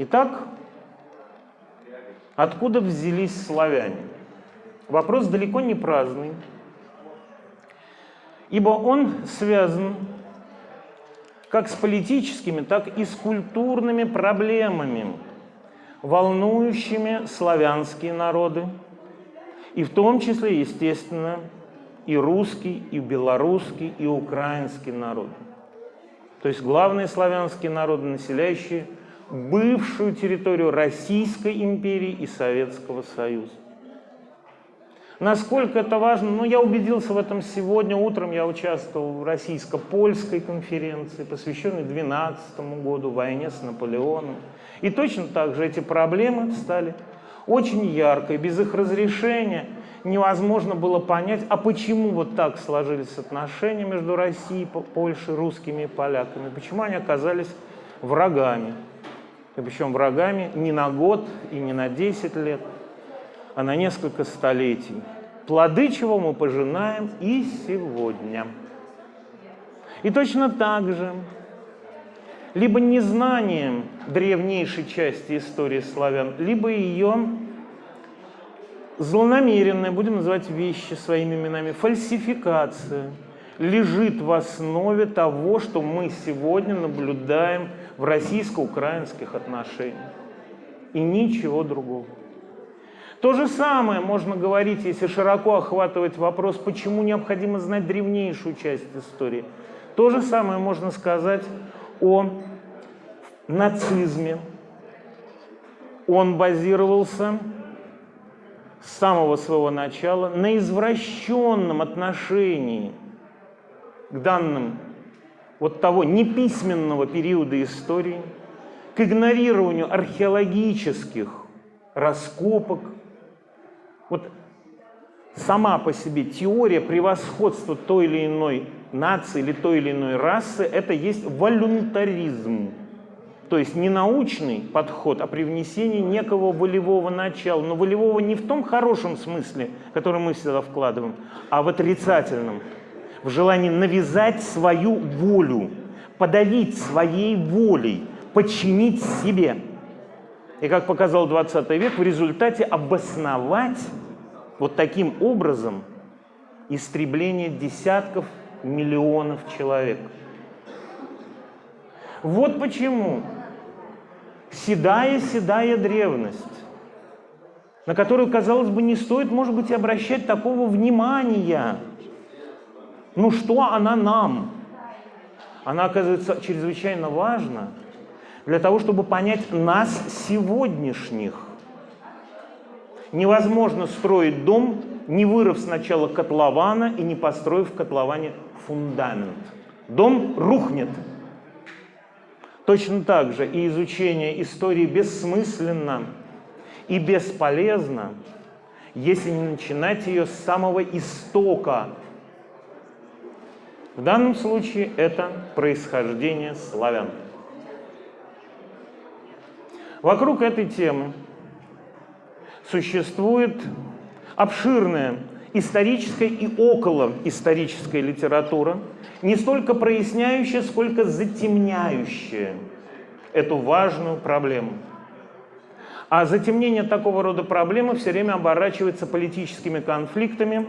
Итак, откуда взялись славяне? Вопрос далеко не праздный, ибо он связан как с политическими, так и с культурными проблемами, волнующими славянские народы, и в том числе, естественно, и русский, и белорусский, и украинский народ. То есть главные славянские народы, населяющие бывшую территорию Российской империи и Советского Союза. Насколько это важно? Ну, я убедился в этом сегодня. Утром я участвовал в российско-польской конференции, посвященной 12 году, войне с Наполеоном. И точно так же эти проблемы стали очень ярко, и без их разрешения невозможно было понять, а почему вот так сложились отношения между Россией, Польшей, русскими и поляками, почему они оказались врагами. И причем врагами не на год и не на 10 лет, а на несколько столетий. Плоды чего мы пожинаем и сегодня. И точно так же, либо незнанием древнейшей части истории славян, либо ее злонамеренная, будем называть вещи своими именами, фальсификация лежит в основе того, что мы сегодня наблюдаем в российско-украинских отношениях. И ничего другого. То же самое можно говорить, если широко охватывать вопрос, почему необходимо знать древнейшую часть истории. То же самое можно сказать о нацизме. Он базировался с самого своего начала на извращенном отношении к данным вот того неписьменного периода истории, к игнорированию археологических раскопок, вот сама по себе теория превосходства той или иной нации или той или иной расы – это есть волюнтаризм. То есть не научный подход, а привнесение некого волевого начала. Но волевого не в том хорошем смысле, который мы всегда вкладываем, а в отрицательном. В желании навязать свою волю, подавить своей волей, подчинить себе – и, как показал 20 век, в результате обосновать вот таким образом истребление десятков миллионов человек. Вот почему седая-седая древность, на которую, казалось бы, не стоит, может быть, обращать такого внимания. Ну что она нам? Она оказывается чрезвычайно важна – для того, чтобы понять нас сегодняшних. Невозможно строить дом, не вырыв сначала котлована и не построив в котловане фундамент. Дом рухнет. Точно так же и изучение истории бессмысленно и бесполезно, если не начинать ее с самого истока. В данном случае это происхождение славян. Вокруг этой темы существует обширная историческая и околоисторическая литература, не столько проясняющая, сколько затемняющая эту важную проблему. А затемнение такого рода проблемы все время оборачивается политическими конфликтами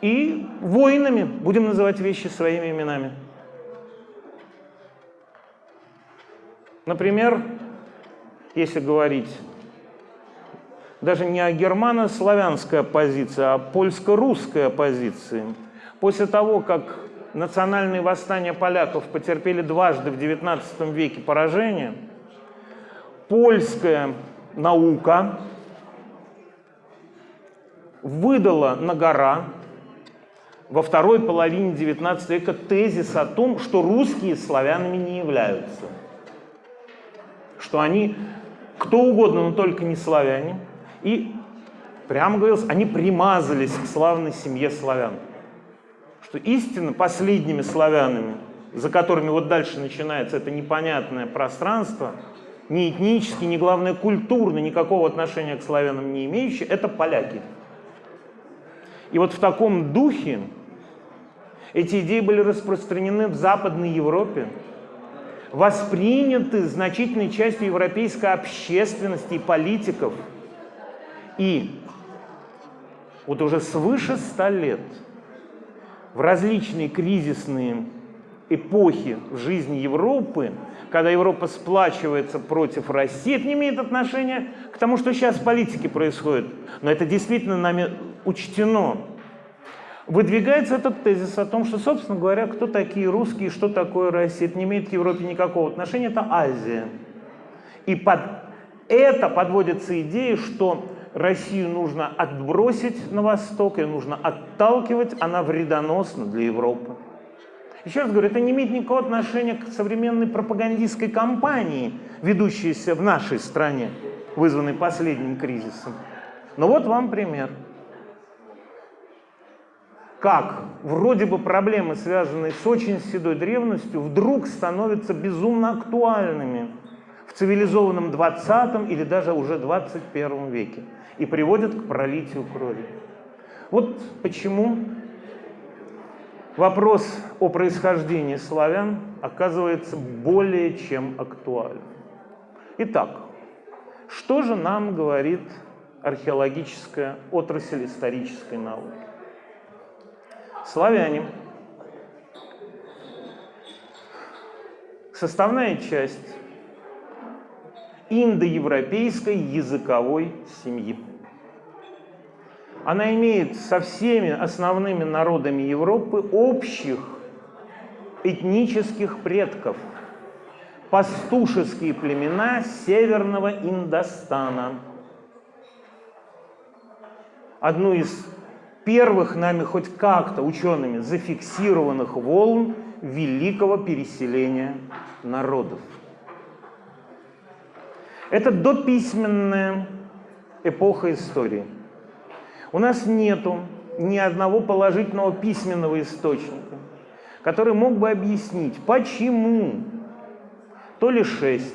и войнами, будем называть вещи своими именами. Например, если говорить даже не о германо-славянской оппозиции, а о польско-русской оппозиции. После того, как национальные восстания поляков потерпели дважды в XIX веке поражение, польская наука выдала на гора во второй половине XIX века тезис о том, что русские славянами не являются, что они кто угодно, но только не славяне. И прямо говорилось, они примазались к славной семье славян. Что истинно последними славянами, за которыми вот дальше начинается это непонятное пространство, ни этнически, ни, главное, культурно, никакого отношения к славянам не имеющие, это поляки. И вот в таком духе эти идеи были распространены в Западной Европе, восприняты значительной частью европейской общественности и политиков. И вот уже свыше ста лет в различные кризисные эпохи в жизни Европы, когда Европа сплачивается против России, это не имеет отношения к тому, что сейчас в политике происходит, но это действительно нами учтено. Выдвигается этот тезис о том, что, собственно говоря, кто такие русские, что такое Россия, это не имеет к Европе никакого отношения, это Азия. И под это подводится идея, что Россию нужно отбросить на восток, ее нужно отталкивать, она вредоносна для Европы. Еще раз говорю, это не имеет никакого отношения к современной пропагандистской кампании, ведущейся в нашей стране, вызванной последним кризисом. Но вот вам пример. Как вроде бы проблемы, связанные с очень седой древностью, вдруг становятся безумно актуальными в цивилизованном 20 или даже уже 21 веке и приводят к пролитию крови. Вот почему вопрос о происхождении славян оказывается более чем актуальным. Итак, что же нам говорит археологическая отрасль исторической науки? Славяне – составная часть индоевропейской языковой семьи. Она имеет со всеми основными народами Европы общих этнических предков, пастушеские племена северного Индостана. Одну из первых нами хоть как-то учеными зафиксированных волн великого переселения народов. Это дописьменная эпоха истории. У нас нету ни одного положительного письменного источника, который мог бы объяснить, почему то ли 6,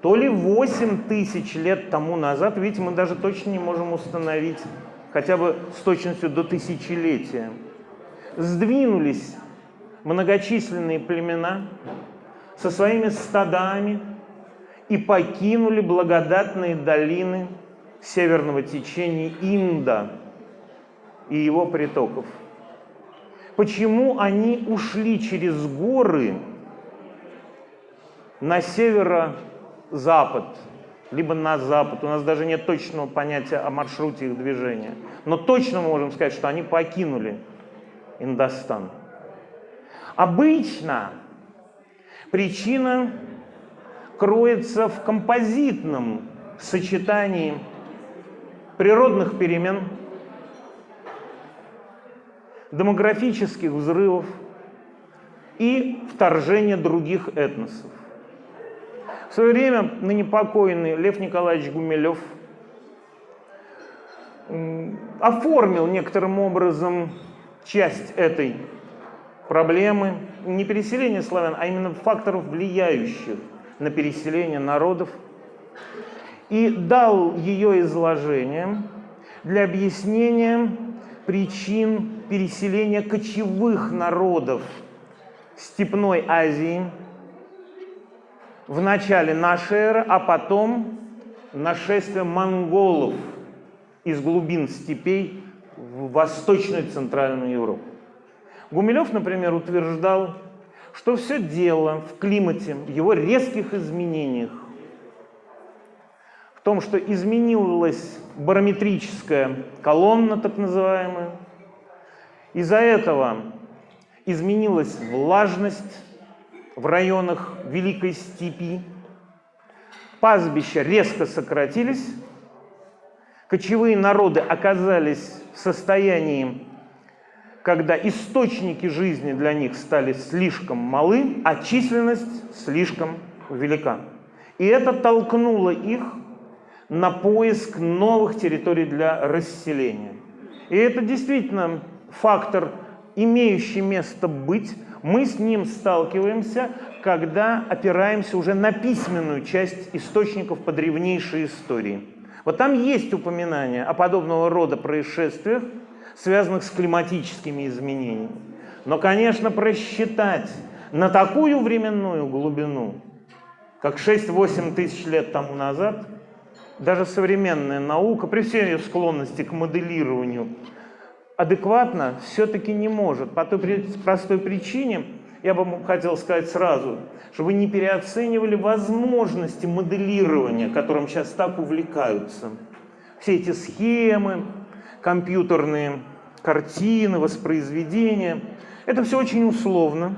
то ли 8 тысяч лет тому назад, ведь мы даже точно не можем установить, хотя бы с точностью до тысячелетия, сдвинулись многочисленные племена со своими стадами, и покинули благодатные долины северного течения Инда и его притоков. Почему они ушли через горы на северо-запад, либо на запад? У нас даже нет точного понятия о маршруте их движения. Но точно мы можем сказать, что они покинули Индостан. Обычно причина кроется в композитном сочетании природных перемен, демографических взрывов и вторжения других этносов. В свое время ныне покойный Лев Николаевич Гумилев оформил некоторым образом часть этой проблемы, не переселения славян, а именно факторов, влияющих на переселение народов, и дал ее изложение для объяснения причин переселения кочевых народов Степной Азии в начале нашей эры, а потом нашествие монголов из глубин степей в Восточную и Центральную Европу. Гумилев, например, утверждал, что все дело в климате, в его резких изменениях, в том, что изменилась барометрическая колонна, так называемая, из-за этого изменилась влажность в районах Великой Степи, пастбища резко сократились, кочевые народы оказались в состоянии когда источники жизни для них стали слишком малы, а численность слишком велика. И это толкнуло их на поиск новых территорий для расселения. И это действительно фактор, имеющий место быть. Мы с ним сталкиваемся, когда опираемся уже на письменную часть источников по древнейшей истории. Вот там есть упоминания о подобного рода происшествиях, связанных с климатическими изменениями. Но, конечно, просчитать на такую временную глубину как 6-8 тысяч лет тому назад, даже современная наука, при всей ее склонности к моделированию, адекватно все-таки не может. По той простой причине, я бы хотел сказать сразу, чтобы вы не переоценивали возможности моделирования, которым сейчас так увлекаются. Все эти схемы, компьютерные картины, воспроизведения, это все очень условно.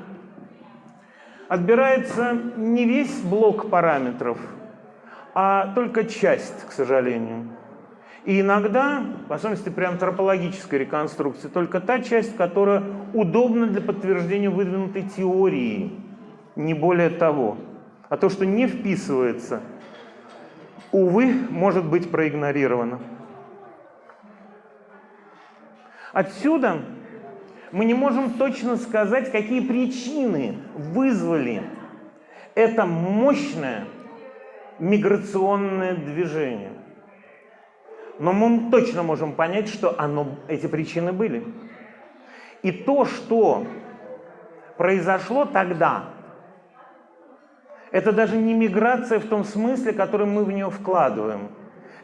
Отбирается не весь блок параметров, а только часть, к сожалению. И иногда, в особенности при антропологической реконструкции, только та часть, которая удобна для подтверждения выдвинутой теории, не более того. А то, что не вписывается, увы, может быть проигнорировано. Отсюда мы не можем точно сказать, какие причины вызвали это мощное миграционное движение. Но мы точно можем понять, что оно, эти причины были. И то, что произошло тогда, это даже не миграция в том смысле, который мы в нее вкладываем.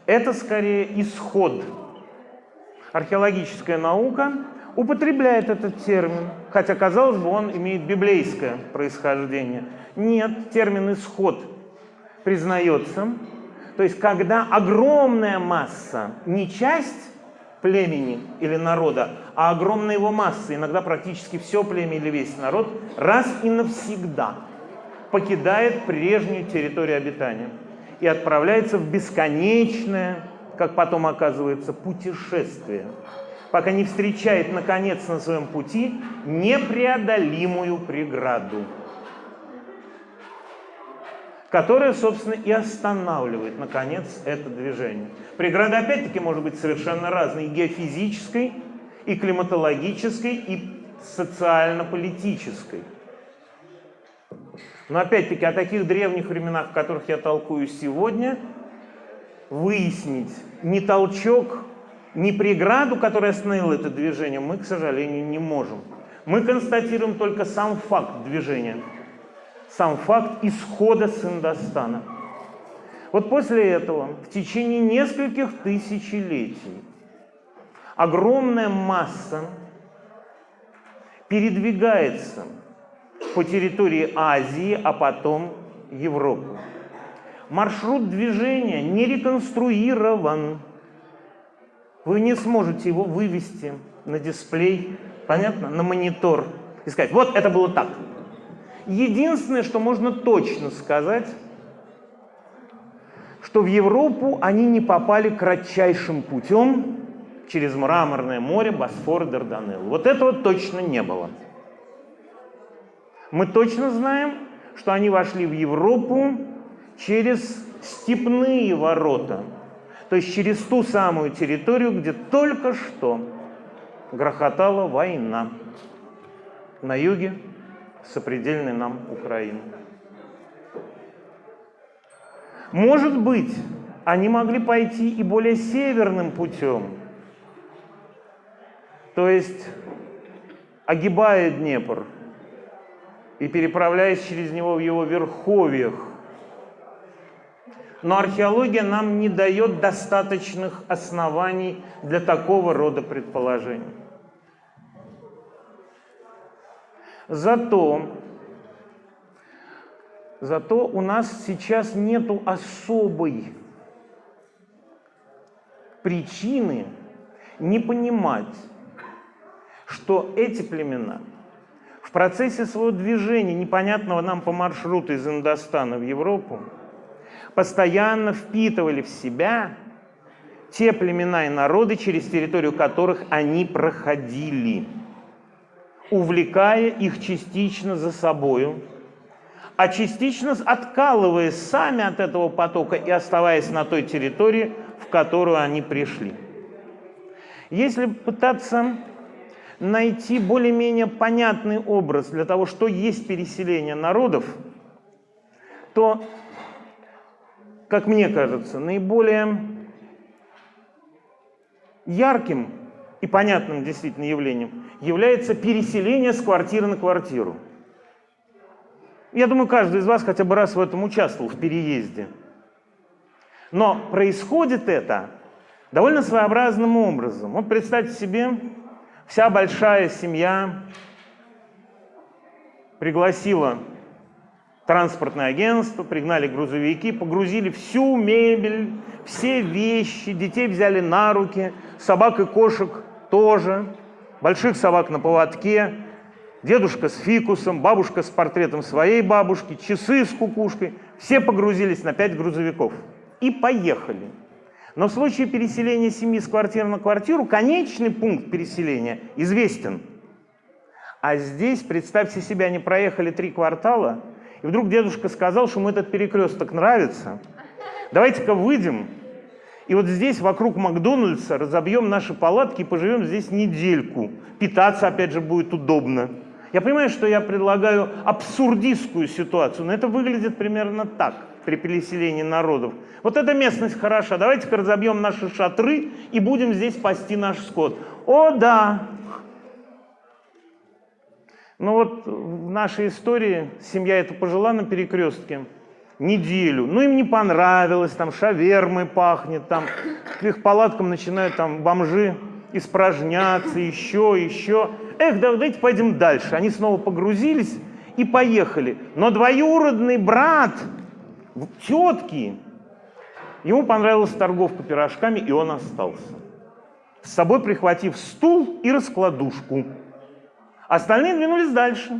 Это скорее исход. Археологическая наука употребляет этот термин, хотя, казалось бы, он имеет библейское происхождение. Нет, термин «исход» признается. То есть, когда огромная масса, не часть племени или народа, а огромная его масса, иногда практически все племя или весь народ, раз и навсегда покидает прежнюю территорию обитания и отправляется в бесконечное, как потом оказывается, путешествие, пока не встречает, наконец, на своем пути непреодолимую преграду которая, собственно, и останавливает, наконец, это движение. Преграда, опять-таки, может быть совершенно разной, и геофизической, и климатологической, и социально-политической. Но, опять-таки, о таких древних временах, в которых я толкую сегодня, выяснить ни толчок, ни преграду, которая остановила это движение, мы, к сожалению, не можем. Мы констатируем только сам факт движения – сам факт исхода с Индостана. Вот после этого в течение нескольких тысячелетий огромная масса передвигается по территории Азии, а потом Европы. Маршрут движения не реконструирован. Вы не сможете его вывести на дисплей, понятно, на монитор и сказать, вот это было так. Единственное, что можно точно сказать, что в Европу они не попали кратчайшим путем через Мраморное море, Босфор, Дарданелл. Вот этого точно не было. Мы точно знаем, что они вошли в Европу через степные ворота, то есть через ту самую территорию, где только что грохотала война на юге сопредельной нам Украины. Может быть, они могли пойти и более северным путем, то есть огибая Днепр и переправляясь через него в его верховьях. Но археология нам не дает достаточных оснований для такого рода предположений. Зато, зато у нас сейчас нету особой причины не понимать, что эти племена в процессе своего движения, непонятного нам по маршруту из Индостана в Европу, постоянно впитывали в себя те племена и народы, через территорию которых они проходили увлекая их частично за собою, а частично откалываясь сами от этого потока и оставаясь на той территории, в которую они пришли. Если пытаться найти более-менее понятный образ для того, что есть переселение народов, то, как мне кажется, наиболее ярким и понятным действительно явлением является переселение с квартиры на квартиру. Я думаю, каждый из вас хотя бы раз в этом участвовал, в переезде. Но происходит это довольно своеобразным образом. Вот представьте себе, вся большая семья пригласила транспортное агентство, пригнали грузовики, погрузили всю мебель, все вещи, детей взяли на руки, собак и кошек тоже, больших собак на поводке, дедушка с фикусом, бабушка с портретом своей бабушки, часы с кукушкой. Все погрузились на пять грузовиков и поехали. Но в случае переселения семьи с квартиры на квартиру конечный пункт переселения известен. А здесь, представьте себе, они проехали три квартала, и вдруг дедушка сказал, что ему этот перекресток нравится. Давайте-ка выйдем, и вот здесь, вокруг Макдональдса, разобьем наши палатки и поживем здесь недельку. Питаться, опять же, будет удобно. Я понимаю, что я предлагаю абсурдистскую ситуацию, но это выглядит примерно так при переселении народов. Вот эта местность хороша, давайте-ка разобьем наши шатры и будем здесь пасти наш скот. О, да, но вот в нашей истории семья это пожила на перекрестке неделю. Ну, им не понравилось, там шавермой пахнет, там к их палаткам начинают там бомжи испражняться, еще, еще. Эх, давайте пойдем дальше. Они снова погрузились и поехали. Но двоюродный брат тетки, ему понравилась торговка пирожками, и он остался. С собой прихватив стул и раскладушку. Остальные двинулись дальше.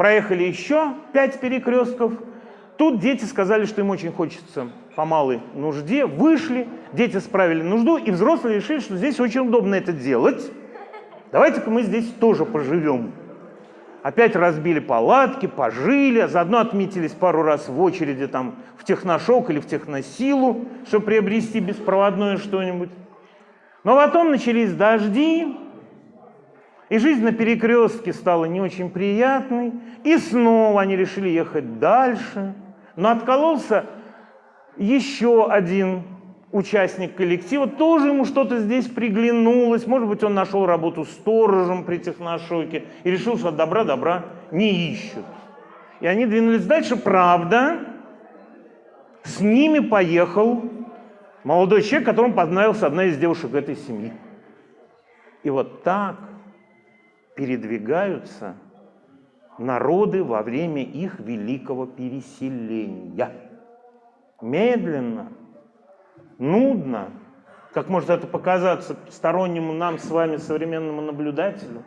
Проехали еще пять перекрестков. Тут дети сказали, что им очень хочется по малой нужде. Вышли, дети справили нужду, и взрослые решили, что здесь очень удобно это делать. Давайте-ка мы здесь тоже поживем. Опять разбили палатки, пожили, а заодно отметились пару раз в очереди там в техношок или в техносилу, чтобы приобрести беспроводное что-нибудь. Но потом начались дожди, и жизнь на перекрестке стала не очень приятной, и снова они решили ехать дальше. Но откололся еще один участник коллектива, тоже ему что-то здесь приглянулось, может быть, он нашел работу сторожем при техношоке и решил, что добра добра не ищут. И они двинулись дальше, правда, с ними поехал молодой человек, которому понравилась одна из девушек этой семьи. И вот так передвигаются народы во время их великого переселения. Медленно, нудно, как может это показаться стороннему нам с вами современному наблюдателю,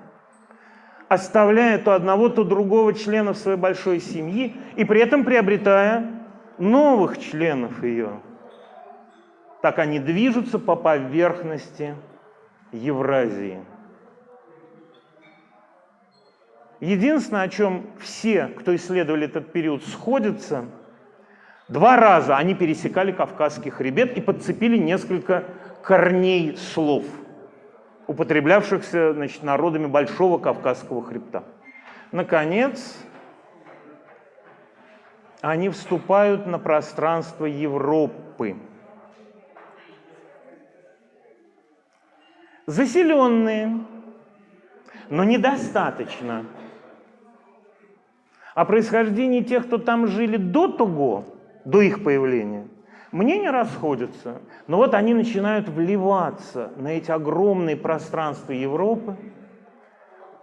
оставляя то одного, то другого члена своей большой семьи и при этом приобретая новых членов ее. Так они движутся по поверхности Евразии. Единственное, о чем все, кто исследовали этот период, сходятся, два раза они пересекали Кавказский хребет и подцепили несколько корней слов, употреблявшихся значит, народами Большого Кавказского хребта. Наконец, они вступают на пространство Европы. Заселенные, но недостаточно о происхождении тех, кто там жили до того, до их появления, мнения расходятся. Но вот они начинают вливаться на эти огромные пространства Европы,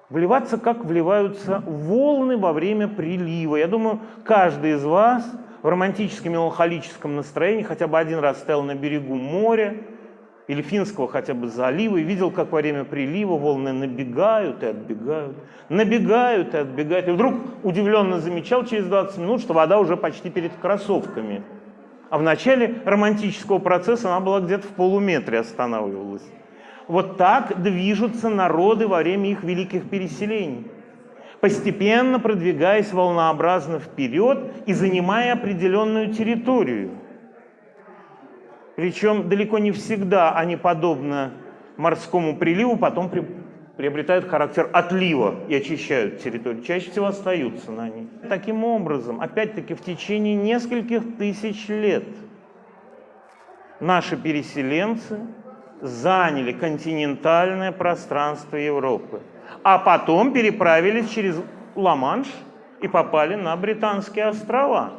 вливаться, как вливаются волны во время прилива. Я думаю, каждый из вас в романтическом меланхолическом настроении хотя бы один раз стоял на берегу моря, или Финского хотя бы залива, и видел, как во время прилива волны набегают и отбегают, набегают и отбегают. И вдруг удивленно замечал через 20 минут, что вода уже почти перед кроссовками. А в начале романтического процесса она была где-то в полуметре останавливалась. Вот так движутся народы во время их великих переселений, постепенно продвигаясь волнообразно вперед и занимая определенную территорию. Причем далеко не всегда они, подобно морскому приливу, потом при, приобретают характер отлива и очищают территорию. Чаще всего остаются на ней. Таким образом, опять-таки, в течение нескольких тысяч лет наши переселенцы заняли континентальное пространство Европы, а потом переправились через Ла-Манш и попали на Британские острова.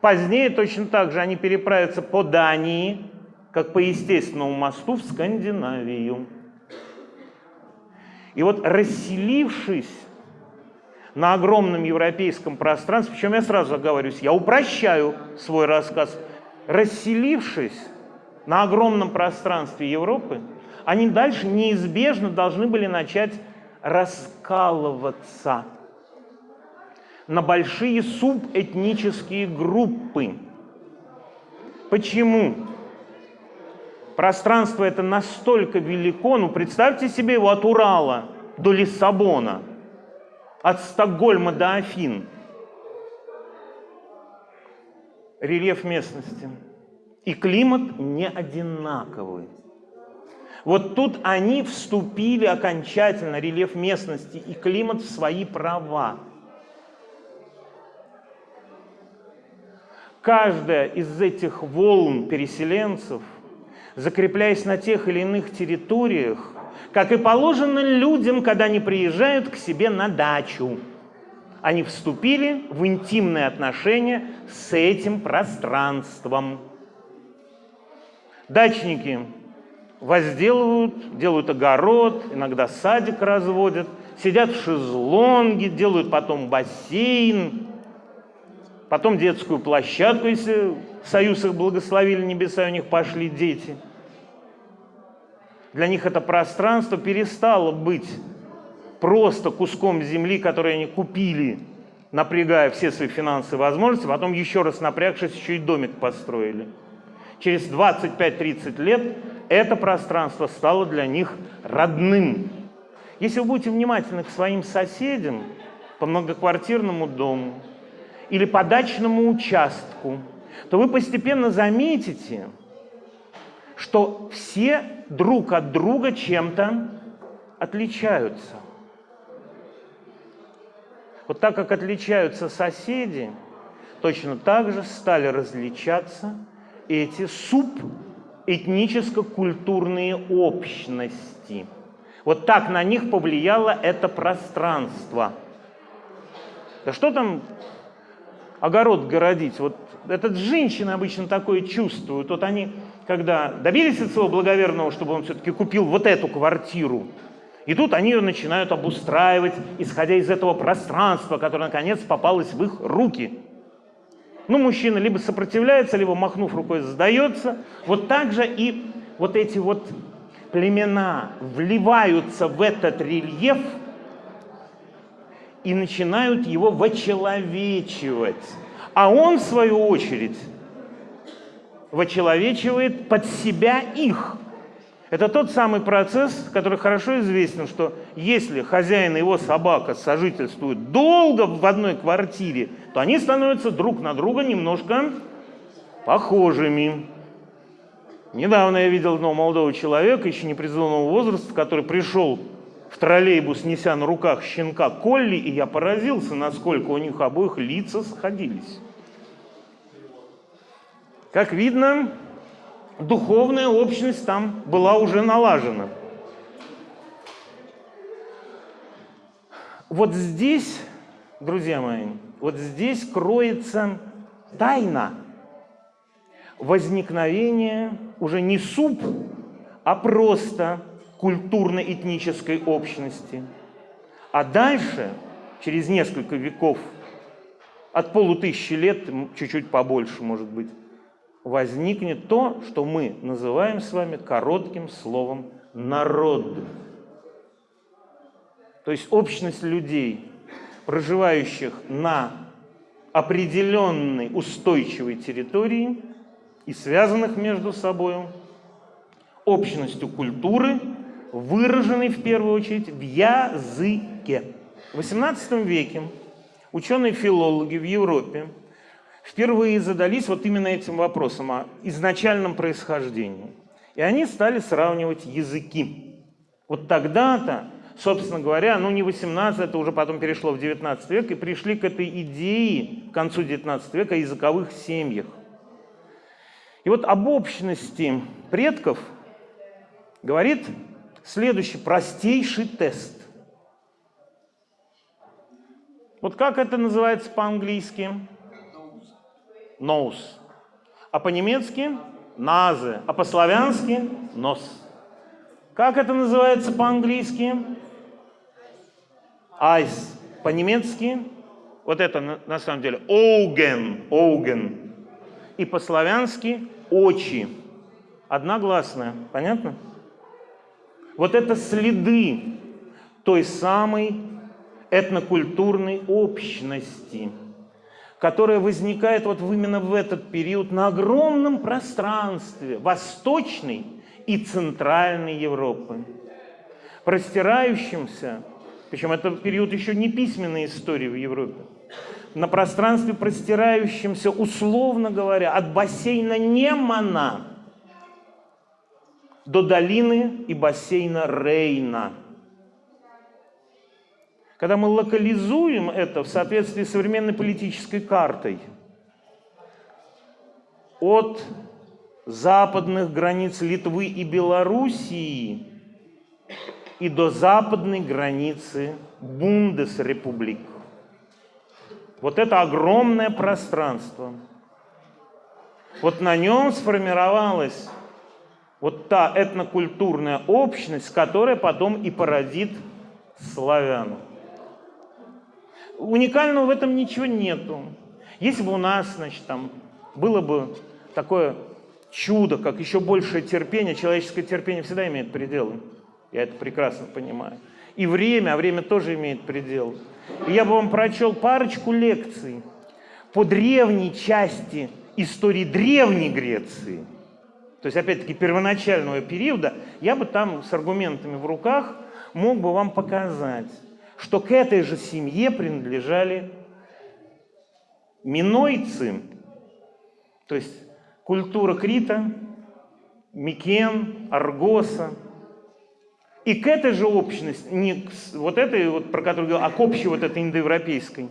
Позднее точно так же они переправятся по Дании, как по естественному мосту в Скандинавию. И вот расселившись на огромном европейском пространстве, причем я сразу оговорюсь, я упрощаю свой рассказ, расселившись на огромном пространстве Европы, они дальше неизбежно должны были начать раскалываться на большие субэтнические группы. Почему? Пространство это настолько велико, ну представьте себе его от Урала до Лиссабона, от Стокгольма до Афин. Рельеф местности. И климат не одинаковый. Вот тут они вступили окончательно, рельеф местности и климат, в свои права. Каждая из этих волн переселенцев, закрепляясь на тех или иных территориях, как и положено людям, когда они приезжают к себе на дачу, они вступили в интимные отношения с этим пространством. Дачники возделывают, делают огород, иногда садик разводят, сидят в шезлонге, делают потом бассейн, потом детскую площадку, если союз их благословили небеса, у них пошли дети. Для них это пространство перестало быть просто куском земли, который они купили, напрягая все свои финансовые возможности, потом еще раз напрягшись, еще и домик построили. Через 25-30 лет это пространство стало для них родным. Если вы будете внимательны к своим соседям по многоквартирному дому или по дачному участку, то вы постепенно заметите, что все друг от друга чем-то отличаются. Вот так как отличаются соседи, точно так же стали различаться эти суб этническо-культурные общности. Вот так на них повлияло это пространство. Да что там огород городить? Вот это женщины обычно такое чувствуют. Вот они, когда добились от своего благоверного, чтобы он все-таки купил вот эту квартиру, и тут они ее начинают обустраивать, исходя из этого пространства, которое наконец попалось в их руки. Ну, мужчина либо сопротивляется, либо, махнув рукой, сдается. Вот так же и вот эти вот племена вливаются в этот рельеф и начинают его вочеловечивать. А он, в свою очередь, вочеловечивает под себя их. Это тот самый процесс, который хорошо известен, что если хозяин и его собака сожительствуют долго в одной квартире, то они становятся друг на друга немножко похожими. Недавно я видел одного молодого человека, еще не призывного возраста, который пришел в троллейбус, неся на руках щенка Колли, и я поразился, насколько у них обоих лица сходились. Как видно, духовная общность там была уже налажена. Вот здесь, друзья мои, вот здесь кроется тайна возникновения уже не суп, а просто культурно-этнической общности. А дальше, через несколько веков, от полутысячи лет, чуть-чуть побольше, может быть, возникнет то, что мы называем с вами коротким словом «народ». То есть общность людей, проживающих на определенной устойчивой территории и связанных между собой общностью культуры, выраженной в первую очередь в языке. В XVIII веке ученые-филологи в Европе впервые задались вот именно этим вопросом о изначальном происхождении. И они стали сравнивать языки. Вот тогда-то, собственно говоря, ну не 18, это уже потом перешло в 19 век, и пришли к этой идее к концу 19 века о языковых семьях. И вот об общности предков говорит следующий простейший тест. Вот как это называется по-английски? Nose. А по-немецки? Назе. А по-славянски? Нос. Как это называется по-английски? Eyes. По-немецки? Вот это на, на самом деле Оуген. Оуген. И по-славянски очи. Одногласная. Понятно? Вот это следы той самой этнокультурной общности, которая возникает вот именно в этот период на огромном пространстве Восточной и Центральной Европы, простирающимся, причем это период еще не письменной истории в Европе, на пространстве, простирающемся, условно говоря, от бассейна Немана до долины и бассейна Рейна – когда мы локализуем это в соответствии с современной политической картой от западных границ Литвы и Белоруссии и до западной границы Бундесрепублик. Вот это огромное пространство. Вот на нем сформировалась вот та этнокультурная общность, которая потом и породит славян. Уникального в этом ничего нету. Если бы у нас, значит, там было бы такое чудо, как еще большее терпение, человеческое терпение всегда имеет пределы. Я это прекрасно понимаю. И время, а время тоже имеет предел. И я бы вам прочел парочку лекций по древней части истории Древней Греции. То есть, опять-таки, первоначального периода, я бы там с аргументами в руках мог бы вам показать, что к этой же семье принадлежали минойцы, то есть культура Крита, Микен, Аргоса. И к этой же общности, не к вот этой, вот, про которую говорил, а к общей вот этой индоевропейской,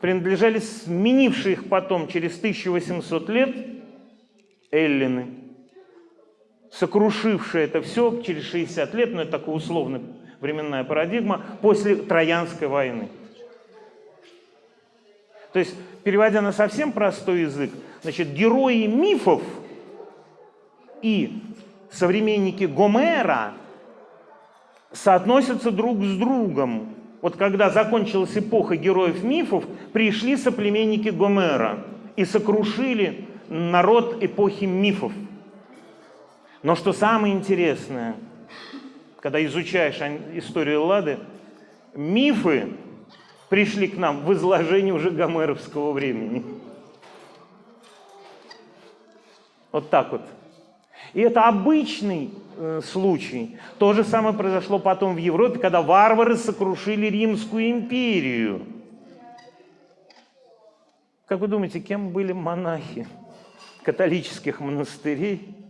принадлежали сменившие их потом через 1800 лет эллины, сокрушившие это все через 60 лет, но это такой условный временная парадигма после Троянской войны. То есть, переводя на совсем простой язык, значит, герои мифов и современники Гомера соотносятся друг с другом. Вот когда закончилась эпоха героев мифов, пришли соплеменники Гомера и сокрушили народ эпохи мифов. Но что самое интересное – когда изучаешь историю Лады, мифы пришли к нам в изложении уже гомеровского времени. Вот так вот. И это обычный э, случай. То же самое произошло потом в Европе, когда варвары сокрушили Римскую империю. Как вы думаете, кем были монахи католических монастырей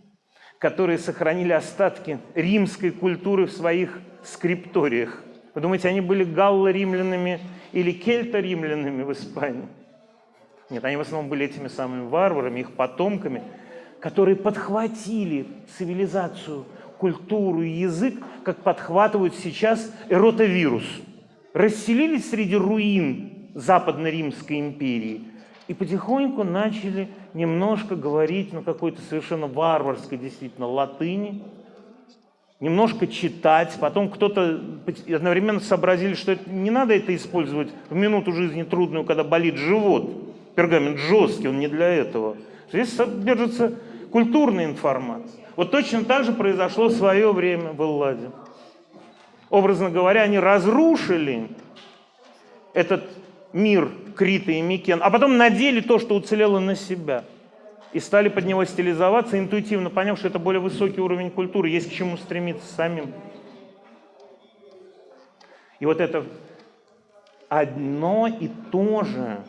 которые сохранили остатки римской культуры в своих скрипториях. Вы думаете, они были галло-римлянами или кельто-римлянами в Испании? Нет, они в основном были этими самыми варварами, их потомками, которые подхватили цивилизацию, культуру и язык, как подхватывают сейчас эротовирус. Расселились среди руин Западно-Римской империи и потихоньку начали немножко говорить на какой-то совершенно варварской действительно латыни, немножко читать, потом кто-то одновременно сообразили, что это, не надо это использовать в минуту жизни трудную, когда болит живот. Пергамент жесткий, он не для этого. Здесь содержится культурная информация. Вот точно так же произошло в свое время в Элладе. Образно говоря, они разрушили этот мир Крита и Микен, а потом надели то, что уцелело на себя. И стали под него стилизоваться, интуитивно поняв, что это более высокий уровень культуры, есть к чему стремиться самим. И вот это одно и то же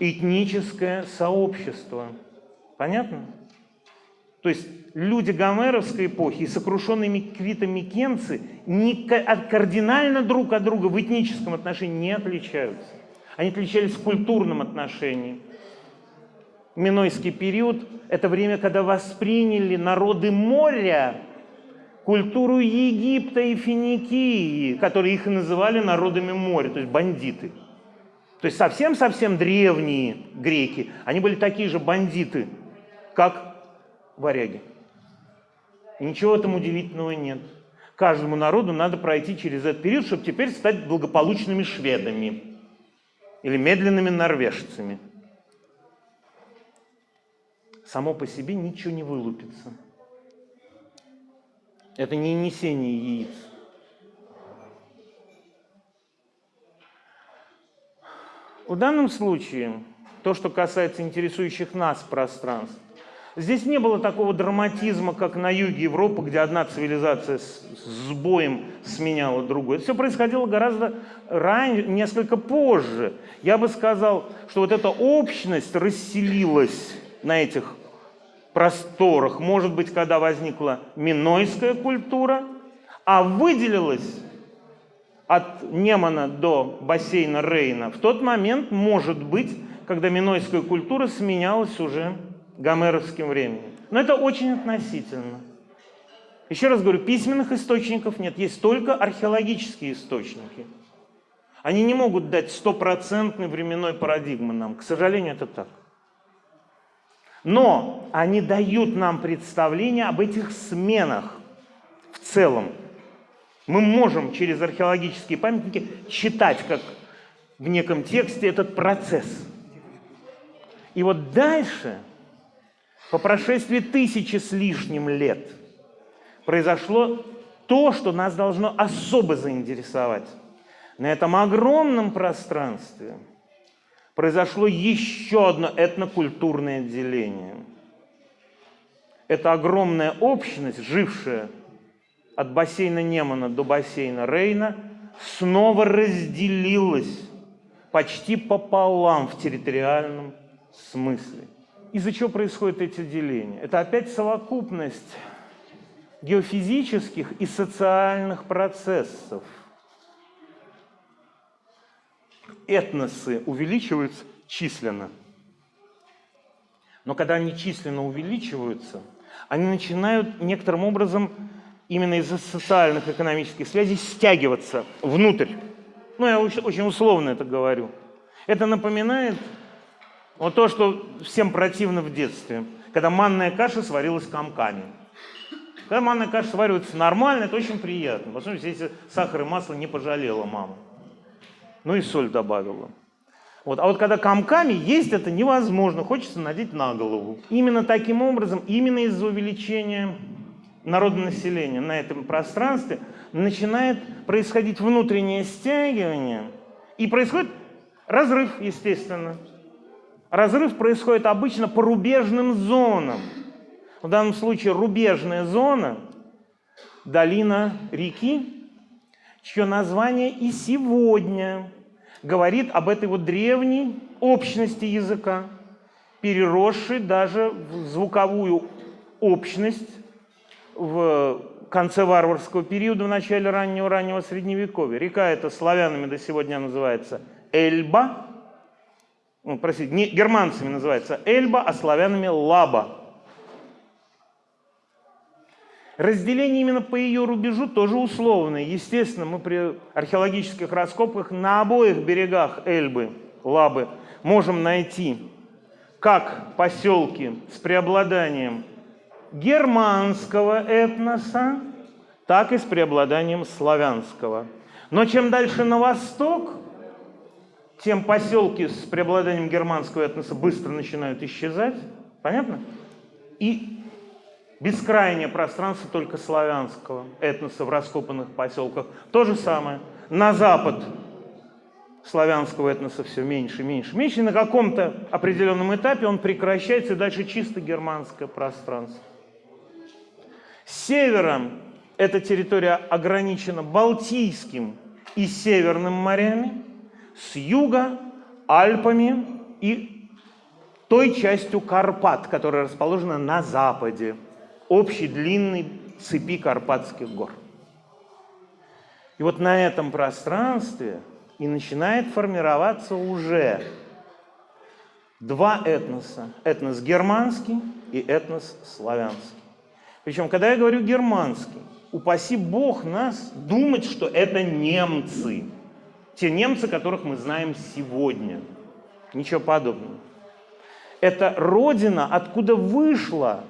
этническое сообщество. Понятно? То есть люди гомеровской эпохи и сокрушенные квитомикенцы кардинально друг от друга в этническом отношении не отличаются. Они отличались в культурном отношении. Минойский период – это время, когда восприняли народы моря культуру Египта и Финикии, которые их называли народами моря, то есть бандиты. То есть совсем-совсем древние греки, они были такие же бандиты, как варяги. И ничего в этом удивительного нет. Каждому народу надо пройти через этот период, чтобы теперь стать благополучными шведами или медленными норвежцами. Само по себе ничего не вылупится. Это не несение яиц. В данном случае, то, что касается интересующих нас пространств, здесь не было такого драматизма, как на юге Европы, где одна цивилизация с, с боем сменяла другую. Это все происходило гораздо ранее, несколько позже. Я бы сказал, что вот эта общность расселилась на этих просторах, может быть, когда возникла минойская культура, а выделилась от Немана до бассейна Рейна в тот момент, может быть, когда минойская культура сменялась уже гомеровским временем. Но это очень относительно. Еще раз говорю, письменных источников нет, есть только археологические источники. Они не могут дать стопроцентной временной парадигмы нам. К сожалению, это так. Но они дают нам представление об этих сменах в целом. Мы можем через археологические памятники читать, как в неком тексте, этот процесс. И вот дальше, по прошествии тысячи с лишним лет, произошло то, что нас должно особо заинтересовать. На этом огромном пространстве произошло еще одно этнокультурное деление. Это огромная общность, жившая от бассейна Немана до бассейна Рейна снова разделилась почти пополам в территориальном смысле. Из-за чего происходят эти деления? Это опять совокупность геофизических и социальных процессов. Этносы увеличиваются численно. Но когда они численно увеличиваются, они начинают некоторым образом именно из-за социальных экономических связей стягиваться внутрь. Ну, я очень условно это говорю. Это напоминает вот то, что всем противно в детстве, когда манная каша сварилась комками. Когда манная каша сваривается нормально, это очень приятно. Особенно если сахар и масло не пожалела мама. Ну и соль добавила. Вот. А вот когда комками есть это невозможно, хочется надеть на голову. Именно таким образом, именно из-за увеличения народонаселения на этом пространстве, начинает происходить внутреннее стягивание, и происходит разрыв, естественно. Разрыв происходит обычно по рубежным зонам. В данном случае рубежная зона – долина реки, чье название и сегодня говорит об этой вот древней общности языка, переросшей даже в звуковую общность в конце варварского периода, в начале раннего-раннего Средневековья. Река эта славянами до сегодня называется Эльба, ну, простите, не, германцами называется Эльба, а славянами Лаба. Разделение именно по ее рубежу тоже условное. Естественно, мы при археологических раскопках на обоих берегах Эльбы, Лабы, можем найти как поселки с преобладанием германского этноса, так и с преобладанием славянского. Но чем дальше на восток, тем поселки с преобладанием германского этноса быстро начинают исчезать. Понятно? И бескрайнее пространство только славянского этноса в раскопанных поселках. То же самое. На запад славянского этноса все меньше, меньше, меньше. И на каком-то определенном этапе он прекращается, и дальше чисто германское пространство. С севером эта территория ограничена Балтийским и Северным морями, с юга – Альпами и той частью Карпат, которая расположена на западе, общей длинной цепи Карпатских гор. И вот на этом пространстве и начинает формироваться уже два этноса. Этнос германский и этнос славянский. Причем, когда я говорю германский, упаси Бог нас думать, что это немцы. Те немцы, которых мы знаем сегодня. Ничего подобного. Это родина, откуда вышла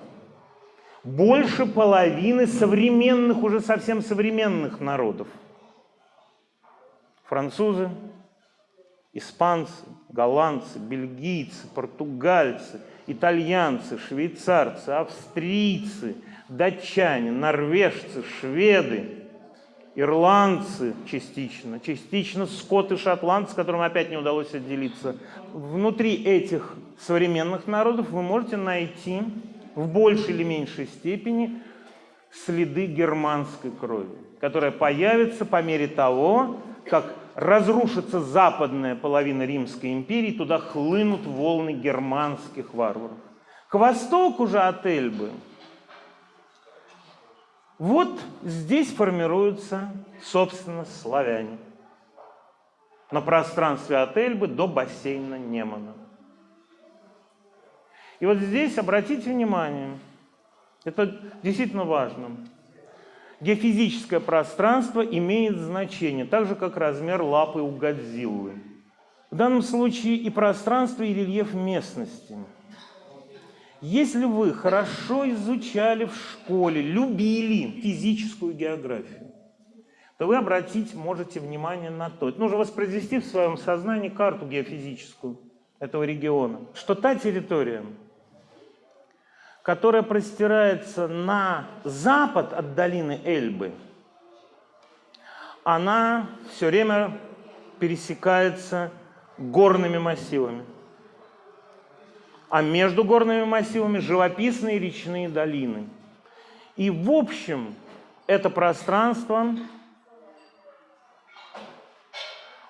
больше половины современных, уже совсем современных народов. Французы, испанцы, голландцы, бельгийцы, португальцы, итальянцы, швейцарцы, австрийцы, датчане, норвежцы, шведы, ирландцы частично, частично скоты, шотландцы, которым опять не удалось отделиться. Внутри этих современных народов вы можете найти в большей или меньшей степени следы германской крови, которая появится по мере того, как разрушится западная половина Римской империи, туда хлынут волны германских варваров. К востоку же от Эльбы вот здесь формируются, собственно, славяне на пространстве от Эльбы до бассейна Немана. И вот здесь обратите внимание, это действительно важно. Геофизическое пространство имеет значение, так же, как размер лапы у Годзиллы. В данном случае и пространство, и рельеф местности. Если вы хорошо изучали в школе, любили физическую географию, то вы обратить можете внимание на то, это нужно воспроизвести в своем сознании карту геофизическую этого региона, что та территория, которая простирается на запад от долины Эльбы, она все время пересекается горными массивами. А между горными массивами живописные речные долины. И в общем это пространство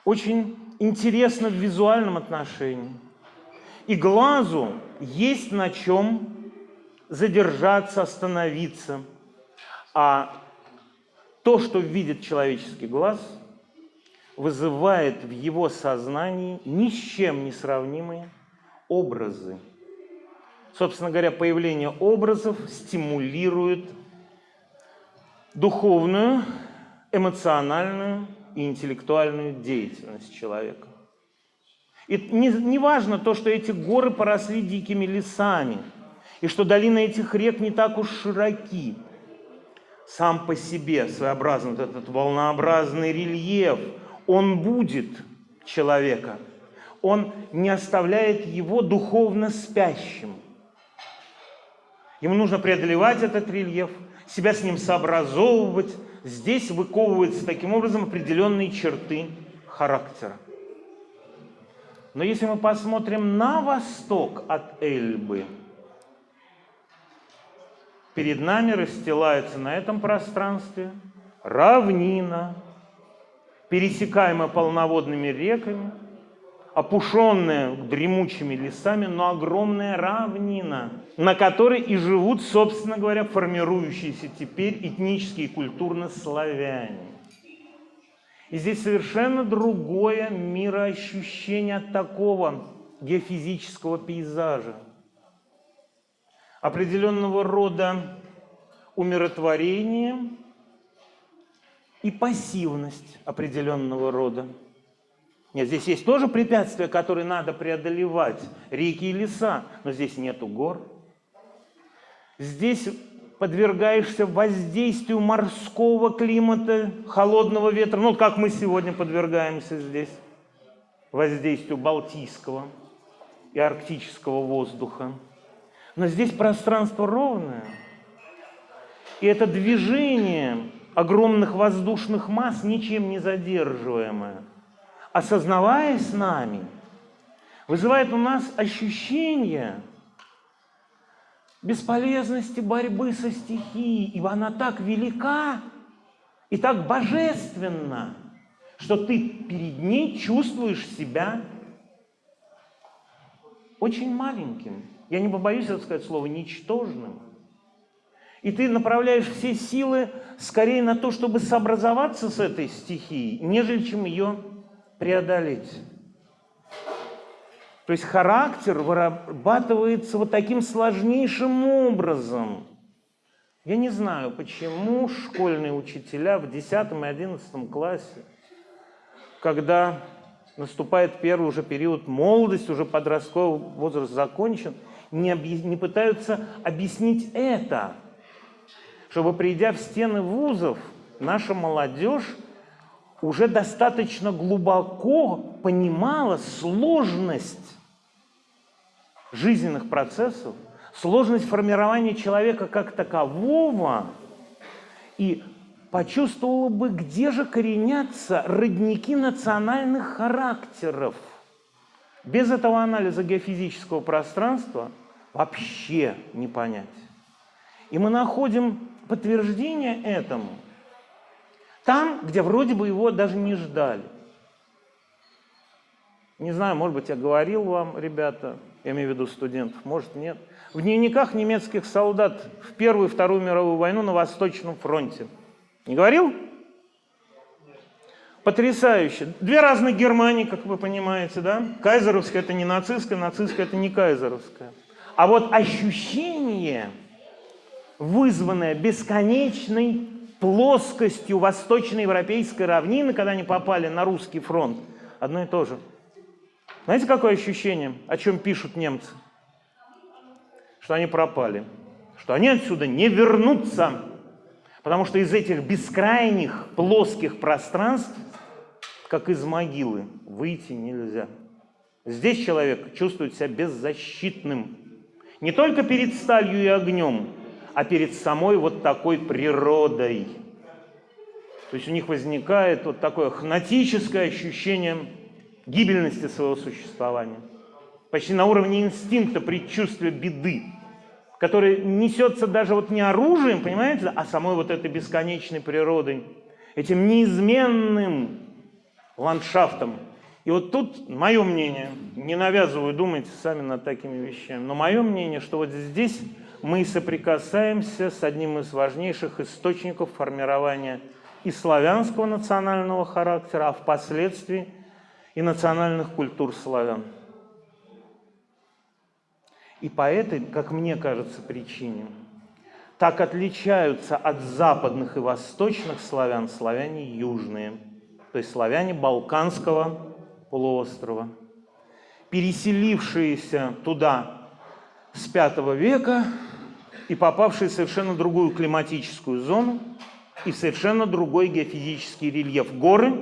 очень интересно в визуальном отношении. И глазу есть на чем задержаться, остановиться. А то, что видит человеческий глаз, вызывает в его сознании ни с чем не сравнимые образы. Собственно говоря, появление образов стимулирует духовную, эмоциональную и интеллектуальную деятельность человека. И не, не важно то, что эти горы поросли дикими лесами – и что долины этих рек не так уж широки. Сам по себе своеобразный этот волнообразный рельеф, он будет человека, он не оставляет его духовно спящим. Ему нужно преодолевать этот рельеф, себя с ним сообразовывать. Здесь выковываются таким образом определенные черты характера. Но если мы посмотрим на восток от Эльбы – Перед нами расстилается на этом пространстве равнина, пересекаемая полноводными реками, опушенная дремучими лесами, но огромная равнина, на которой и живут, собственно говоря, формирующиеся теперь этнические и культурно славяне. И здесь совершенно другое мироощущение от такого геофизического пейзажа определенного рода умиротворение и пассивность определенного рода. Нет, здесь есть тоже препятствия, которые надо преодолевать, реки и леса, но здесь нету гор. Здесь подвергаешься воздействию морского климата, холодного ветра, ну, как мы сегодня подвергаемся здесь, воздействию балтийского и арктического воздуха. Но здесь пространство ровное. И это движение огромных воздушных масс ничем не задерживаемое, осознаваясь нами, вызывает у нас ощущение бесполезности борьбы со стихией, ибо она так велика и так божественна, что ты перед ней чувствуешь себя очень маленьким я не побоюсь это сказать слово, ничтожным. И ты направляешь все силы скорее на то, чтобы сообразоваться с этой стихией, нежели чем ее преодолеть. То есть характер вырабатывается вот таким сложнейшим образом. Я не знаю, почему школьные учителя в 10 и 11 классе когда наступает первый уже период молодости, уже подростковый возраст закончен, не, не пытаются объяснить это, чтобы, придя в стены вузов, наша молодежь уже достаточно глубоко понимала сложность жизненных процессов, сложность формирования человека как такового, и почувствовала бы, где же коренятся родники национальных характеров. Без этого анализа геофизического пространства вообще не понять. И мы находим подтверждение этому там, где вроде бы его даже не ждали. Не знаю, может быть, я говорил вам, ребята, я имею в виду студентов, может, нет. В дневниках немецких солдат в Первую и Вторую мировую войну на Восточном фронте. Не говорил? Потрясающе. Две разных Германии, как вы понимаете, да? Кайзеровская – это не нацистская, нацистская – это не кайзеровская. А вот ощущение, вызванное бесконечной плоскостью восточноевропейской равнины, когда они попали на русский фронт, одно и то же. Знаете, какое ощущение, о чем пишут немцы? Что они пропали, что они отсюда не вернутся, потому что из этих бескрайних плоских пространств, как из могилы, выйти нельзя. Здесь человек чувствует себя беззащитным. Не только перед сталью и огнем, а перед самой вот такой природой. То есть у них возникает вот такое хнатическое ощущение гибельности своего существования. Почти на уровне инстинкта, предчувствия беды, который несется даже вот не оружием, понимаете, а самой вот этой бесконечной природой, этим неизменным ландшафтом. И вот тут мое мнение, не навязываю, думайте сами над такими вещами, но мое мнение, что вот здесь мы соприкасаемся с одним из важнейших источников формирования и славянского национального характера, а впоследствии и национальных культур славян. И по этой, как мне кажется, причине так отличаются от западных и восточных славян славяне южные, то есть славяне Балканского полуострова, переселившиеся туда с V века и попавшие в совершенно другую климатическую зону и в совершенно другой геофизический рельеф. Горы,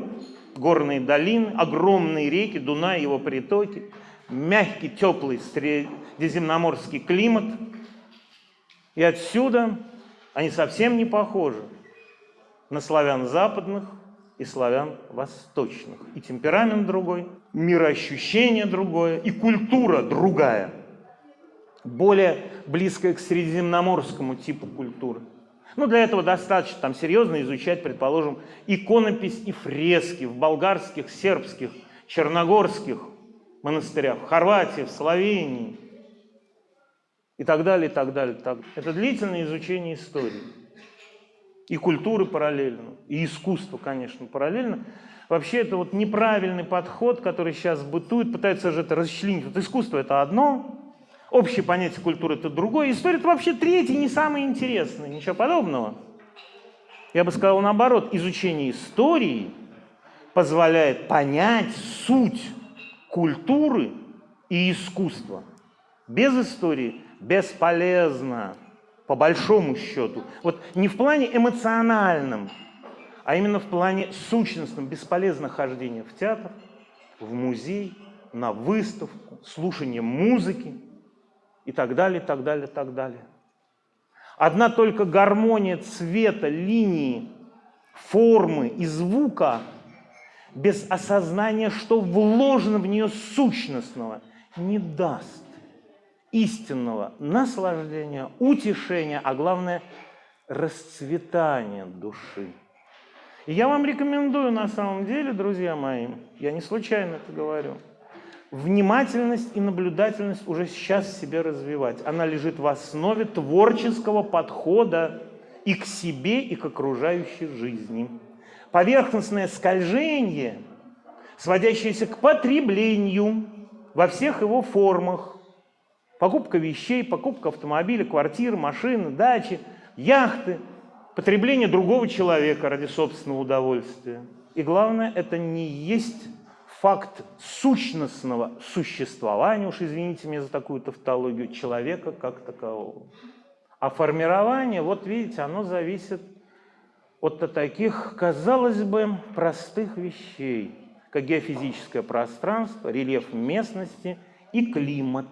горные долины, огромные реки, Дунай, его притоки, мягкий, теплый средиземноморский климат. И отсюда они совсем не похожи на славян западных и славян восточных. И темперамент другой, мироощущение другое, и культура другая – более близкое к средиземноморскому типу культуры. Ну, для этого достаточно там серьезно изучать, предположим, иконопись и фрески в болгарских, сербских, черногорских монастырях, в Хорватии, в Словении и так далее, и так далее. Так. Это длительное изучение истории. И культуры параллельно, и искусство, конечно, параллельно. Вообще это вот неправильный подход, который сейчас бытует, пытается же это расчленить. Вот искусство это одно, Общее понятие культуры – это другое. История – это вообще третье, не самое интересное. Ничего подобного. Я бы сказал наоборот. Изучение истории позволяет понять суть культуры и искусства. Без истории бесполезно, по большому счету. Вот не в плане эмоциональном, а именно в плане сущностном. Бесполезно хождение в театр, в музей, на выставку, слушание музыки – и так далее, так далее, так далее. Одна только гармония цвета, линии, формы и звука без осознания, что вложено в нее сущностного, не даст истинного наслаждения, утешения, а главное – расцветания души. И я вам рекомендую на самом деле, друзья мои, я не случайно это говорю – внимательность и наблюдательность уже сейчас себе развивать. Она лежит в основе творческого подхода и к себе, и к окружающей жизни. Поверхностное скольжение, сводящееся к потреблению во всех его формах, покупка вещей, покупка автомобиля, квартиры, машины, дачи, яхты, потребление другого человека ради собственного удовольствия – И главное, это не есть факт сущностного существования, уж извините меня за такую тавтологию, человека как такового. А формирование, вот видите, оно зависит от таких, казалось бы, простых вещей, как геофизическое пространство, рельеф местности и климат.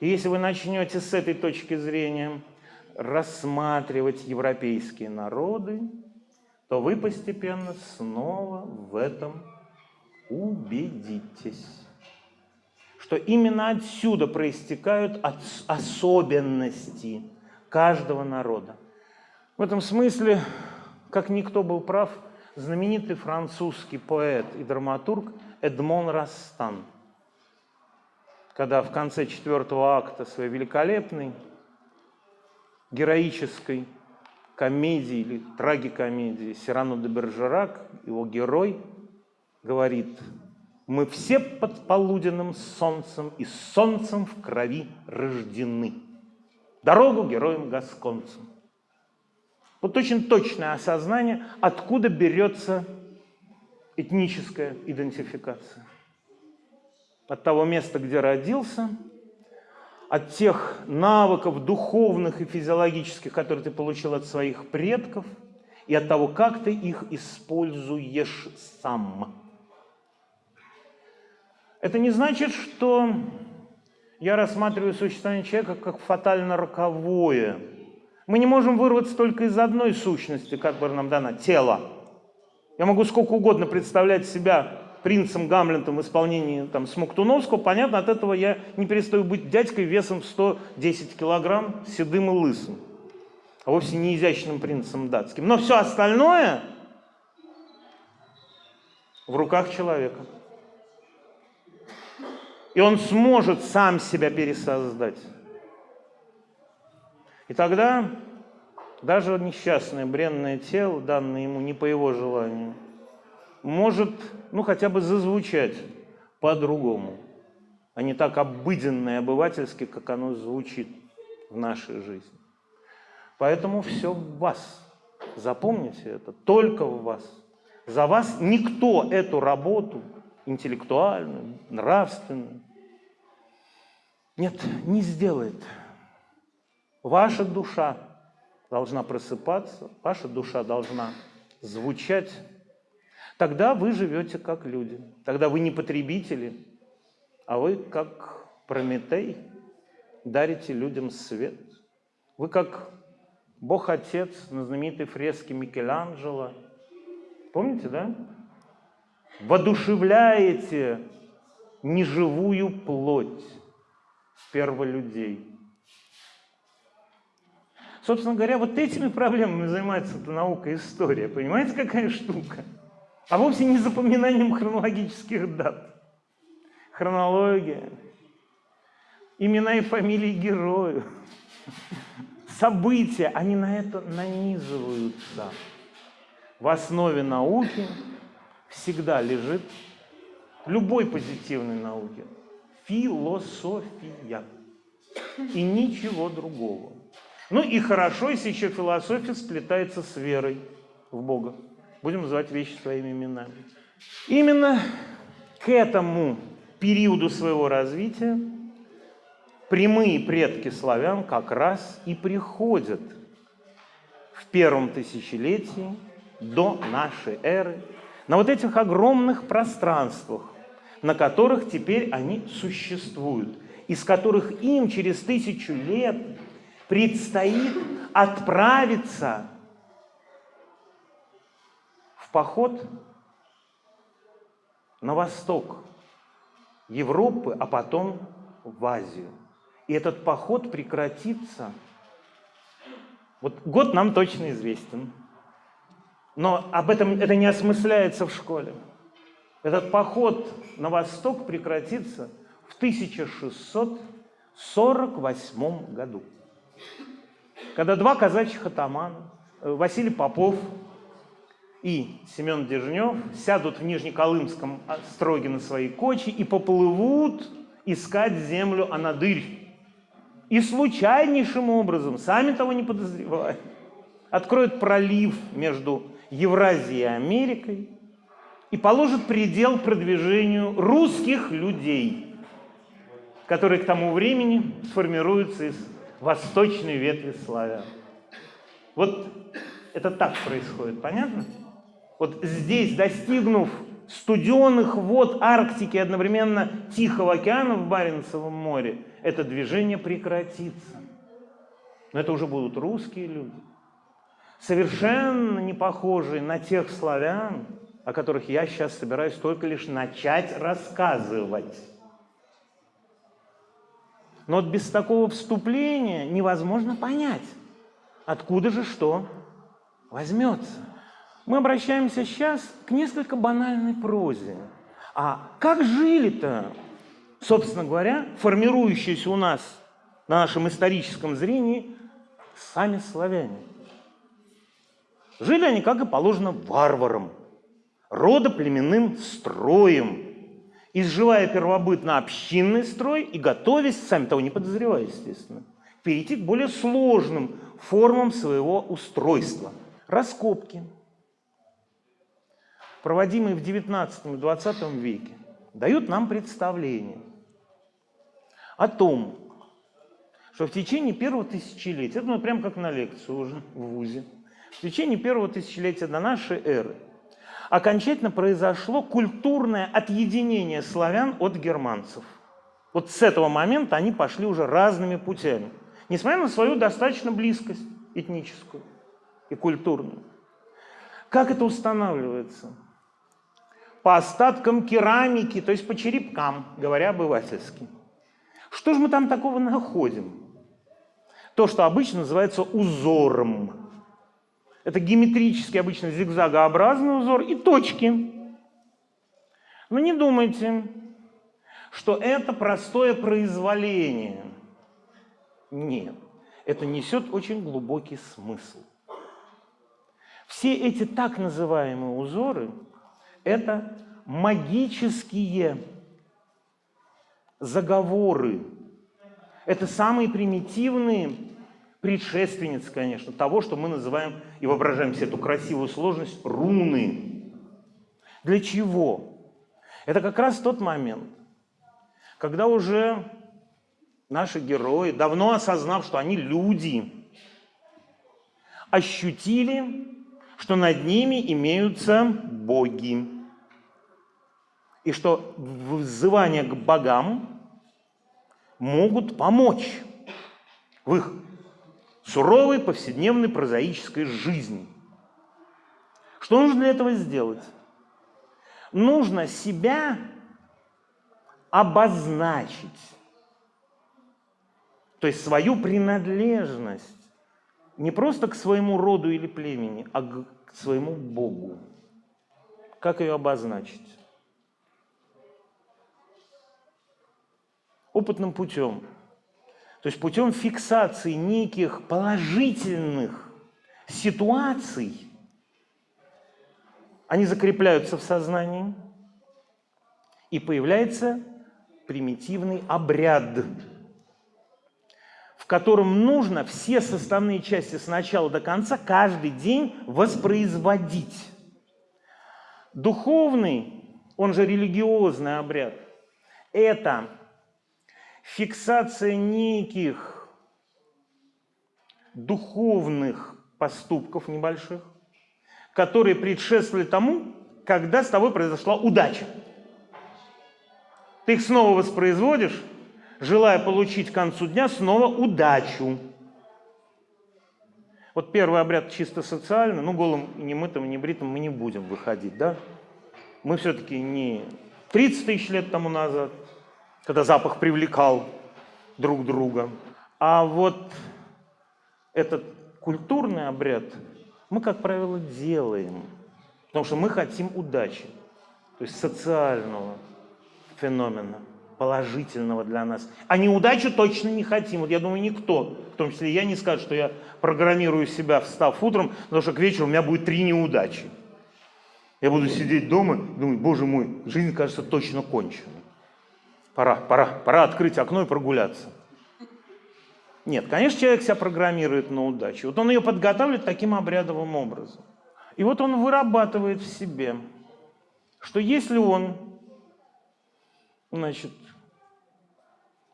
И если вы начнете с этой точки зрения рассматривать европейские народы, то вы постепенно снова в этом убедитесь, что именно отсюда проистекают особенности каждого народа. В этом смысле, как никто был прав, знаменитый французский поэт и драматург Эдмон Растан, когда в конце четвертого акта своей великолепной героической комедии или трагикомедии Сирану де Бержерак, его герой, говорит, мы все под полуденным солнцем и солнцем в крови рождены. Дорогу героям-гасконцам. Вот очень точное осознание, откуда берется этническая идентификация. От того места, где родился, от тех навыков духовных и физиологических, которые ты получил от своих предков, и от того, как ты их используешь сам. Это не значит, что я рассматриваю существование человека как фатально роковое. Мы не можем вырваться только из одной сущности, которая нам дана – тела. Я могу сколько угодно представлять себя принцем Гамлетом в исполнении там, Смоктуновского, понятно, от этого я не перестаю быть дядькой весом в 110 килограмм, седым и лысым, а вовсе не изящным принцем датским. Но все остальное в руках человека. И он сможет сам себя пересоздать. И тогда даже несчастное бренное тело, данное ему не по его желанию, может, ну, хотя бы зазвучать по-другому, а не так обыденно и обывательски, как оно звучит в нашей жизни. Поэтому все в вас. Запомните это, только в вас. За вас никто эту работу интеллектуальную, нравственную, нет, не сделает. Ваша душа должна просыпаться, ваша душа должна звучать тогда вы живете как люди. Тогда вы не потребители, а вы как Прометей дарите людям свет. Вы как Бог-Отец на знаменитой фреске Микеланджело. Помните, да? Водушевляете неживую плоть перволюдей. Собственно говоря, вот этими проблемами занимается эта наука история. Понимаете, какая штука? А вовсе не запоминанием хронологических дат. Хронология, имена и фамилии героев, события, они на это нанизываются. В основе науки всегда лежит любой позитивной науки философия и ничего другого. Ну и хорошо, если еще философия сплетается с верой в Бога. Будем называть вещи своими именами. Именно к этому периоду своего развития прямые предки славян как раз и приходят в первом тысячелетии до нашей эры на вот этих огромных пространствах, на которых теперь они существуют, из которых им через тысячу лет предстоит отправиться поход на восток Европы, а потом в Азию. И этот поход прекратится. Вот год нам точно известен. Но об этом это не осмысляется в школе. Этот поход на восток прекратится в 1648 году, когда два казачьих атамана, э, Василий Попов и Семен Дежнев сядут в Нижнеколымском строге на свои кочи и поплывут искать землю Анадырь. И случайнейшим образом, сами того не подозревая, откроет пролив между Евразией и Америкой и положит предел продвижению русских людей, которые к тому времени сформируются из восточной ветви славян. Вот это так происходит, понятно? Вот здесь, достигнув студенных вод Арктики одновременно Тихого океана в Баренцевом море, это движение прекратится. Но это уже будут русские люди, совершенно не похожие на тех славян, о которых я сейчас собираюсь только лишь начать рассказывать. Но вот без такого вступления невозможно понять, откуда же что возьмется. Мы обращаемся сейчас к несколько банальной прозе. А как жили-то, собственно говоря, формирующиеся у нас на нашем историческом зрении сами славяне? Жили они, как и положено, варварам, родоплеменным строем, изживая первобытно общинный строй и готовясь, сами того не подозревая, естественно, перейти к более сложным формам своего устройства. Раскопки, проводимые в XIX и XX веке, дают нам представление о том, что в течение первого тысячелетия, это ну, прям как на лекцию уже в ВУЗе, в течение первого тысячелетия до нашей эры окончательно произошло культурное отъединение славян от германцев. Вот с этого момента они пошли уже разными путями, несмотря на свою достаточно близкость этническую и культурную. Как это устанавливается? По остаткам керамики, то есть по черепкам, говоря обывательски. Что же мы там такого находим? То, что обычно называется узором. Это геометрический, обычно зигзагообразный узор и точки. Но не думайте, что это простое произволение. Нет, это несет очень глубокий смысл. Все эти так называемые узоры – это магические заговоры. Это самые примитивные предшественниц, конечно, того, что мы называем и воображаем себе эту красивую сложность руны. Для чего? Это как раз тот момент, когда уже наши герои, давно осознав, что они люди, ощутили, что над ними имеются боги. И что взывания к богам могут помочь в их суровой повседневной прозаической жизни. Что нужно для этого сделать? Нужно себя обозначить, то есть свою принадлежность не просто к своему роду или племени, а к своему Богу. Как ее обозначить? Опытным путем – то есть путем фиксации неких положительных ситуаций, они закрепляются в сознании, и появляется примитивный обряд, котором нужно все составные части с начала до конца каждый день воспроизводить. Духовный, он же религиозный обряд, это фиксация неких духовных поступков небольших, которые предшествовали тому, когда с тобой произошла удача. Ты их снова воспроизводишь, желая получить к концу дня снова удачу. Вот первый обряд чисто социальный, ну голым, не мытым, не бритым мы не будем выходить, да? Мы все-таки не 30 тысяч лет тому назад, когда запах привлекал друг друга. А вот этот культурный обряд мы, как правило, делаем, потому что мы хотим удачи, то есть социального феномена, положительного для нас. А неудачу точно не хотим. Вот я думаю, никто, в том числе я, не скажет, что я программирую себя, встав утром, потому что к вечеру у меня будет три неудачи. Я буду сидеть дома, думать, боже мой, жизнь, кажется, точно кончена. Пора, пора, пора открыть окно и прогуляться. Нет, конечно, человек себя программирует на удачу. Вот он ее подготавливает таким обрядовым образом. И вот он вырабатывает в себе, что если он, значит,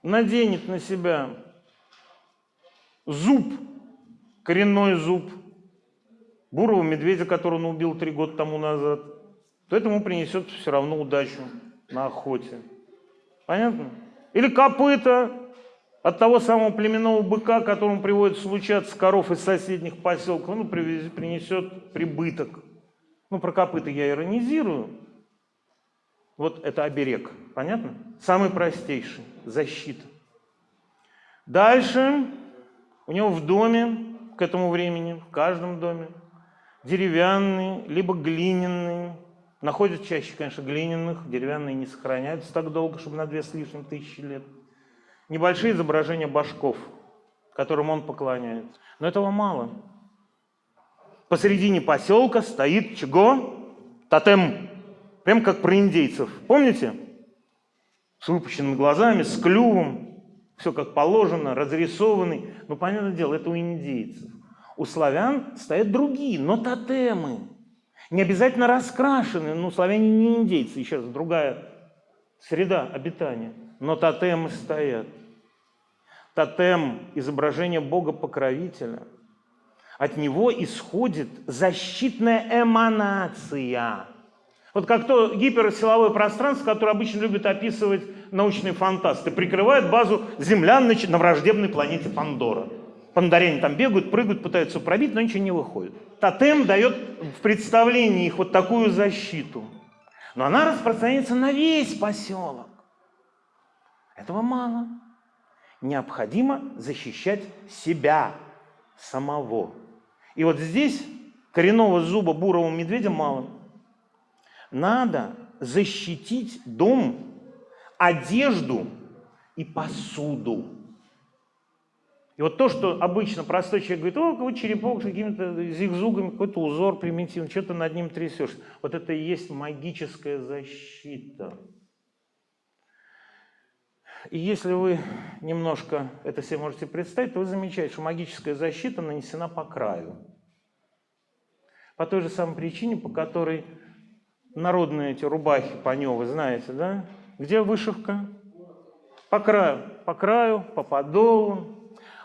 наденет на себя зуб, коренной зуб бурого медведя, которого он убил три года тому назад, то это ему принесет все равно удачу на охоте. Понятно? Или копыта от того самого племенного быка, которому приводится случаться коров из соседних поселков, он принесет прибыток. Ну, про копыта я иронизирую. Вот это оберег. Понятно? Самый простейший. Защита. Дальше у него в доме к этому времени, в каждом доме, деревянный, либо глиняный, находят чаще, конечно, глиняных, деревянные не сохраняются так долго, чтобы на две с лишним тысячи лет. Небольшие изображения башков, которым он поклоняется. Но этого мало. Посередине поселка стоит чего? Тотем. Прям как про индейцев. Помните? С выпущенными глазами, с клювом. Все как положено, разрисованный. Ну, понятное дело, это у индейцев. У славян стоят другие, но тотемы. Не обязательно раскрашенные, ну, славяне не индейцы, еще раз, другая среда обитания. Но тотемы стоят. Тотем – изображение Бога-покровителя. От него исходит защитная эманация. Вот как то гиперсиловое пространство, которое обычно любят описывать научные фантасты, прикрывает базу Земля на враждебной планете Пандора. Пандаряне там бегают, прыгают, пытаются пробить, но ничего не выходит. Тотем дает в представлении их вот такую защиту. Но она распространяется на весь поселок. Этого мало. Необходимо защищать себя самого. И вот здесь коренного зуба бурого медведя мало. Надо защитить дом, одежду и посуду. И вот то, что обычно простой человек говорит, о, какой черепок с какими-то зигзугами, какой-то узор примитивный, что то над ним трясешь. Вот это и есть магическая защита. И если вы немножко это себе можете представить, то вы замечаете, что магическая защита нанесена по краю. По той же самой причине, по которой народные эти рубахи вы знаете, да? Где вышивка? По краю. По краю, по подолу,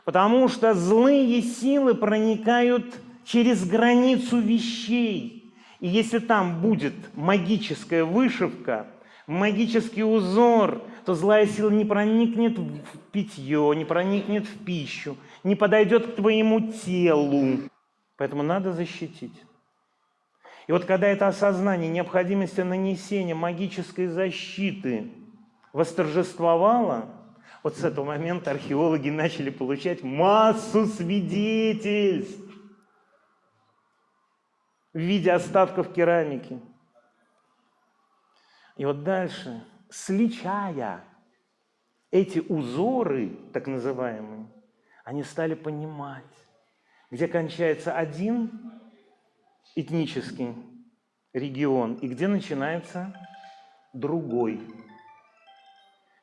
Потому что злые силы проникают через границу вещей. И если там будет магическая вышивка, магический узор, то злая сила не проникнет в питье, не проникнет в пищу, не подойдет к твоему телу. Поэтому надо защитить. И вот когда это осознание необходимости нанесения магической защиты восторжествовало, вот с этого момента археологи начали получать массу свидетельств в виде остатков керамики. И вот дальше, сличая эти узоры, так называемые, они стали понимать, где кончается один этнический регион и где начинается другой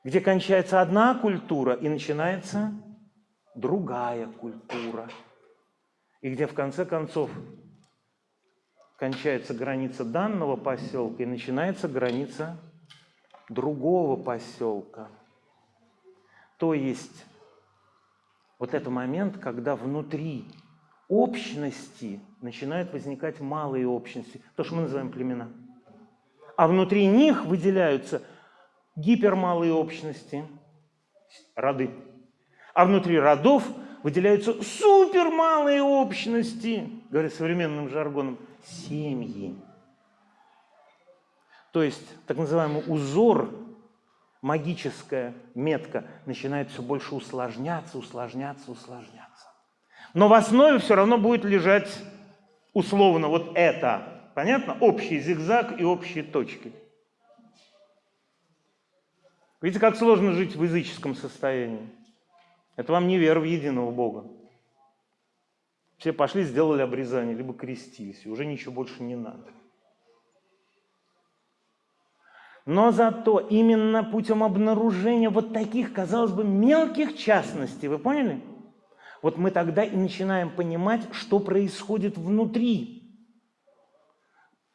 где кончается одна культура и начинается другая культура. И где в конце концов кончается граница данного поселка и начинается граница другого поселка. То есть вот этот момент, когда внутри общности начинают возникать малые общности, то, что мы называем племена. А внутри них выделяются гипермалые общности, роды. А внутри родов выделяются супермалые общности, говоря современным жаргоном, семьи. То есть так называемый узор, магическая метка начинает все больше усложняться, усложняться, усложняться. Но в основе все равно будет лежать условно вот это. Понятно? Общий зигзаг и общие точки. Видите, как сложно жить в языческом состоянии. Это вам не вера в единого Бога. Все пошли, сделали обрезание, либо крестились, и уже ничего больше не надо. Но зато именно путем обнаружения вот таких, казалось бы, мелких частностей, вы поняли? Вот мы тогда и начинаем понимать, что происходит внутри.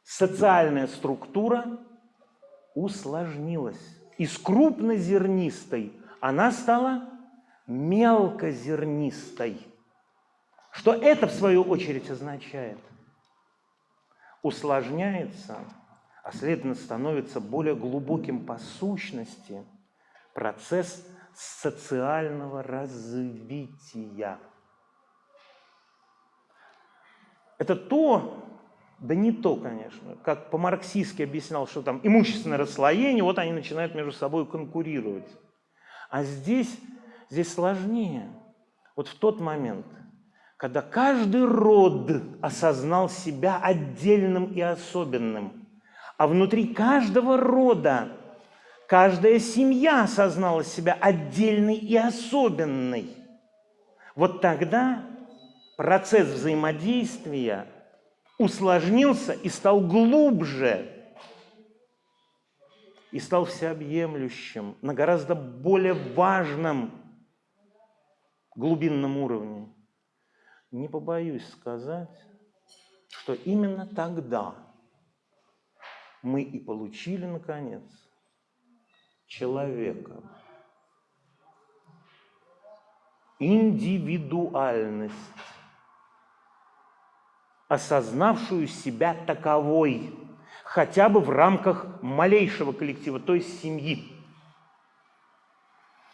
Социальная структура усложнилась. Из крупнозернистой она стала мелкозернистой. Что это, в свою очередь, означает? Усложняется, а следовательно становится более глубоким по сущности процесс социального развития. Это то, да не то, конечно, как по-марксистски объяснял, что там имущественное расслоение, вот они начинают между собой конкурировать. А здесь, здесь сложнее. Вот в тот момент, когда каждый род осознал себя отдельным и особенным, а внутри каждого рода каждая семья осознала себя отдельной и особенной. Вот тогда процесс взаимодействия усложнился и стал глубже, и стал всеобъемлющим, на гораздо более важном глубинном уровне. Не побоюсь сказать, что именно тогда мы и получили, наконец, человека. Индивидуальность, осознавшую себя таковой, хотя бы в рамках малейшего коллектива, то есть семьи.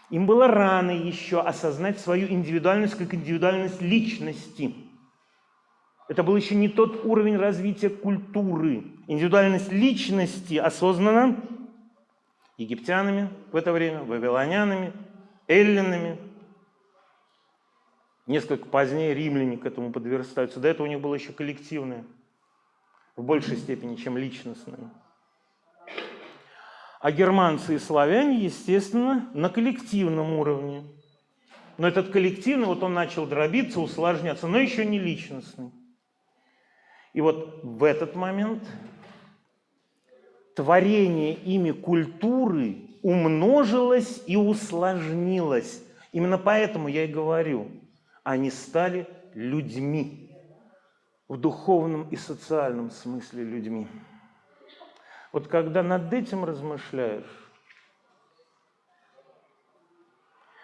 Им было рано еще осознать свою индивидуальность как индивидуальность личности. Это был еще не тот уровень развития культуры. Индивидуальность личности осознана египтянами в это время, вавилонянами, эллинами. Несколько позднее римляне к этому подверстаются. До этого у них было еще коллективное, в большей степени, чем личностное. А германцы и славяне, естественно, на коллективном уровне. Но этот коллективный, вот он начал дробиться, усложняться, но еще не личностный. И вот в этот момент творение ими культуры умножилось и усложнилось. Именно поэтому я и говорю, они стали людьми, в духовном и социальном смысле людьми. Вот когда над этим размышляешь,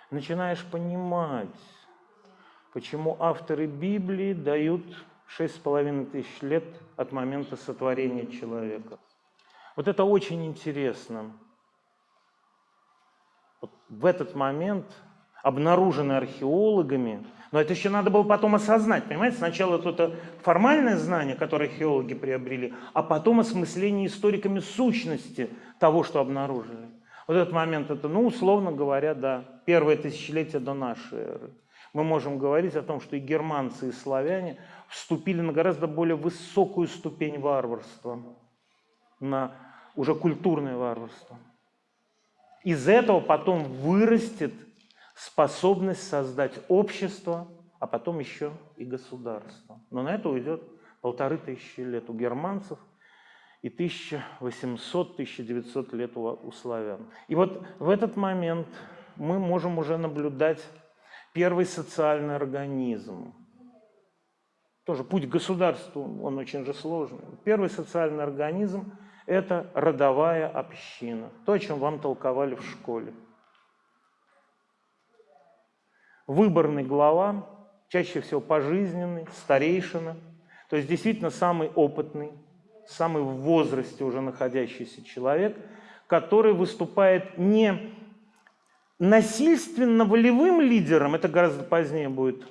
начинаешь понимать, почему авторы Библии дают шесть с половиной тысяч лет от момента сотворения человека. Вот это очень интересно. Вот в этот момент обнаружены археологами, но это еще надо было потом осознать, понимаете? Сначала это формальное знание, которое археологи приобрели, а потом осмысление историками сущности того, что обнаружили. Вот этот момент, это, ну, условно говоря, да, первое тысячелетие до нашей эры. Мы можем говорить о том, что и германцы, и славяне вступили на гораздо более высокую ступень варварства, на уже культурное варварство. Из этого потом вырастет способность создать общество, а потом еще и государство. Но на это уйдет полторы тысячи лет у германцев и 1800-1900 лет у славян. И вот в этот момент мы можем уже наблюдать первый социальный организм. Тоже путь к государству, он очень же сложный. Первый социальный организм – это родовая община. То, о чем вам толковали в школе. Выборный глава, чаще всего пожизненный, старейшина, то есть действительно самый опытный, самый в возрасте уже находящийся человек, который выступает не насильственно волевым лидером, это гораздо позднее будет,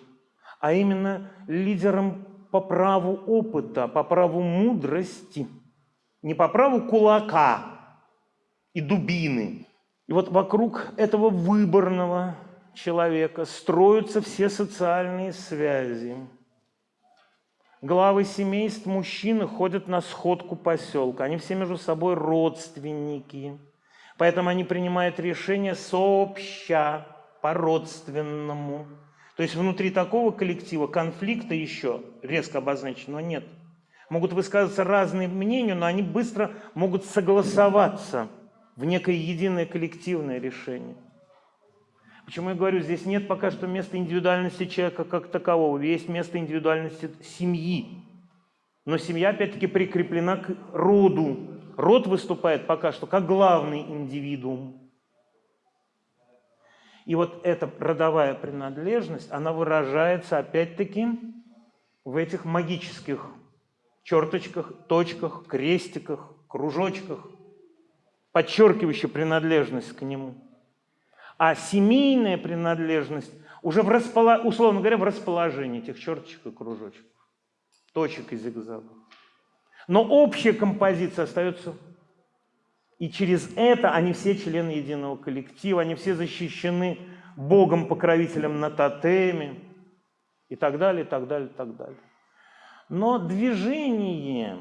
а именно лидером по праву опыта, по праву мудрости – не по праву кулака и дубины. И вот вокруг этого выборного человека строятся все социальные связи. Главы семейств мужчины ходят на сходку поселка. Они все между собой родственники. Поэтому они принимают решения сообща, по-родственному. То есть внутри такого коллектива конфликта еще резко обозначенного нет – могут высказываться разные мнения, но они быстро могут согласоваться в некое единое коллективное решение. Почему я говорю, здесь нет пока что места индивидуальности человека как такового, есть место индивидуальности семьи. Но семья, опять-таки, прикреплена к роду. Род выступает пока что как главный индивидуум. И вот эта родовая принадлежность, она выражается, опять-таки, в этих магических черточках, точках, крестиках, кружочках, подчеркивающих принадлежность к нему. А семейная принадлежность уже, в располо... условно говоря, в расположении этих черточек и кружочков, точек и зигзагов. Но общая композиция остается, и через это они все члены единого коллектива, они все защищены Богом-покровителем на тотеме, и так далее, и так далее, и так далее. Но движение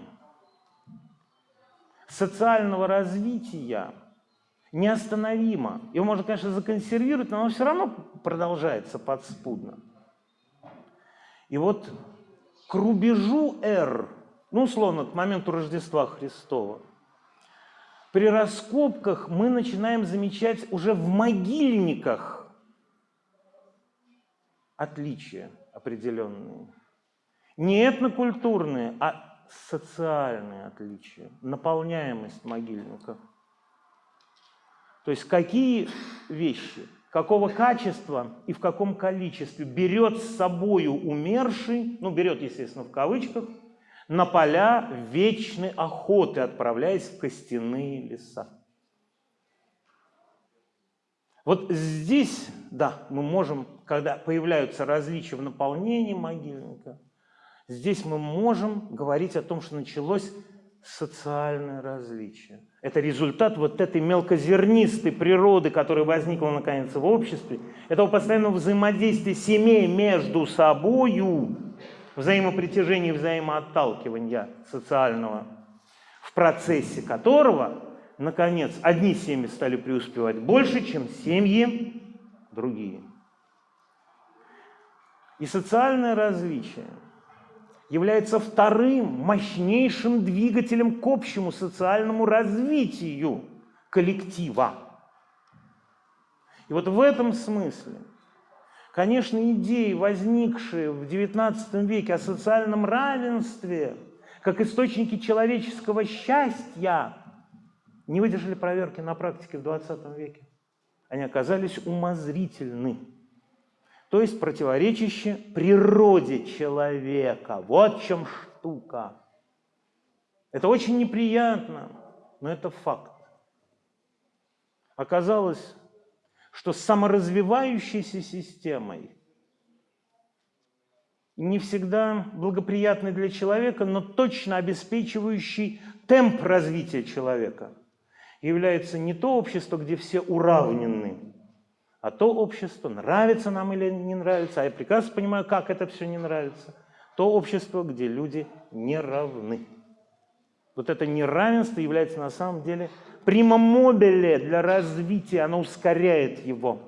социального развития неостановимо. Его можно, конечно, законсервировать, но оно все равно продолжается подспудно. И вот к рубежу R, ну, условно, к моменту Рождества Христова, при раскопках мы начинаем замечать уже в могильниках отличия определенные. Не этнокультурные, а социальные отличия, наполняемость могильников. То есть какие вещи, какого качества и в каком количестве берет с собою умерший, ну берет, естественно, в кавычках, на поля вечной охоты, отправляясь в костяные леса. Вот здесь, да, мы можем, когда появляются различия в наполнении могильника, здесь мы можем говорить о том, что началось социальное различие. Это результат вот этой мелкозернистой природы, которая возникла наконец в обществе, этого постоянного взаимодействия семей между собою, взаимопритяжения и взаимоотталкивания социального, в процессе которого наконец, одни семьи стали преуспевать больше, чем семьи другие. И социальное различие является вторым мощнейшим двигателем к общему социальному развитию коллектива. И вот в этом смысле, конечно, идеи, возникшие в XIX веке о социальном равенстве, как источники человеческого счастья, не выдержали проверки на практике в 20 веке. Они оказались умозрительны, то есть противоречащие природе человека. Вот в чем штука. Это очень неприятно, но это факт. Оказалось, что саморазвивающейся системой не всегда благоприятный для человека, но точно обеспечивающий темп развития человека – является не то общество, где все уравнены, а то общество, нравится нам или не нравится, а я прекрасно понимаю, как это все не нравится, то общество, где люди не равны. Вот это неравенство является на самом деле примомобиле для развития, оно ускоряет его.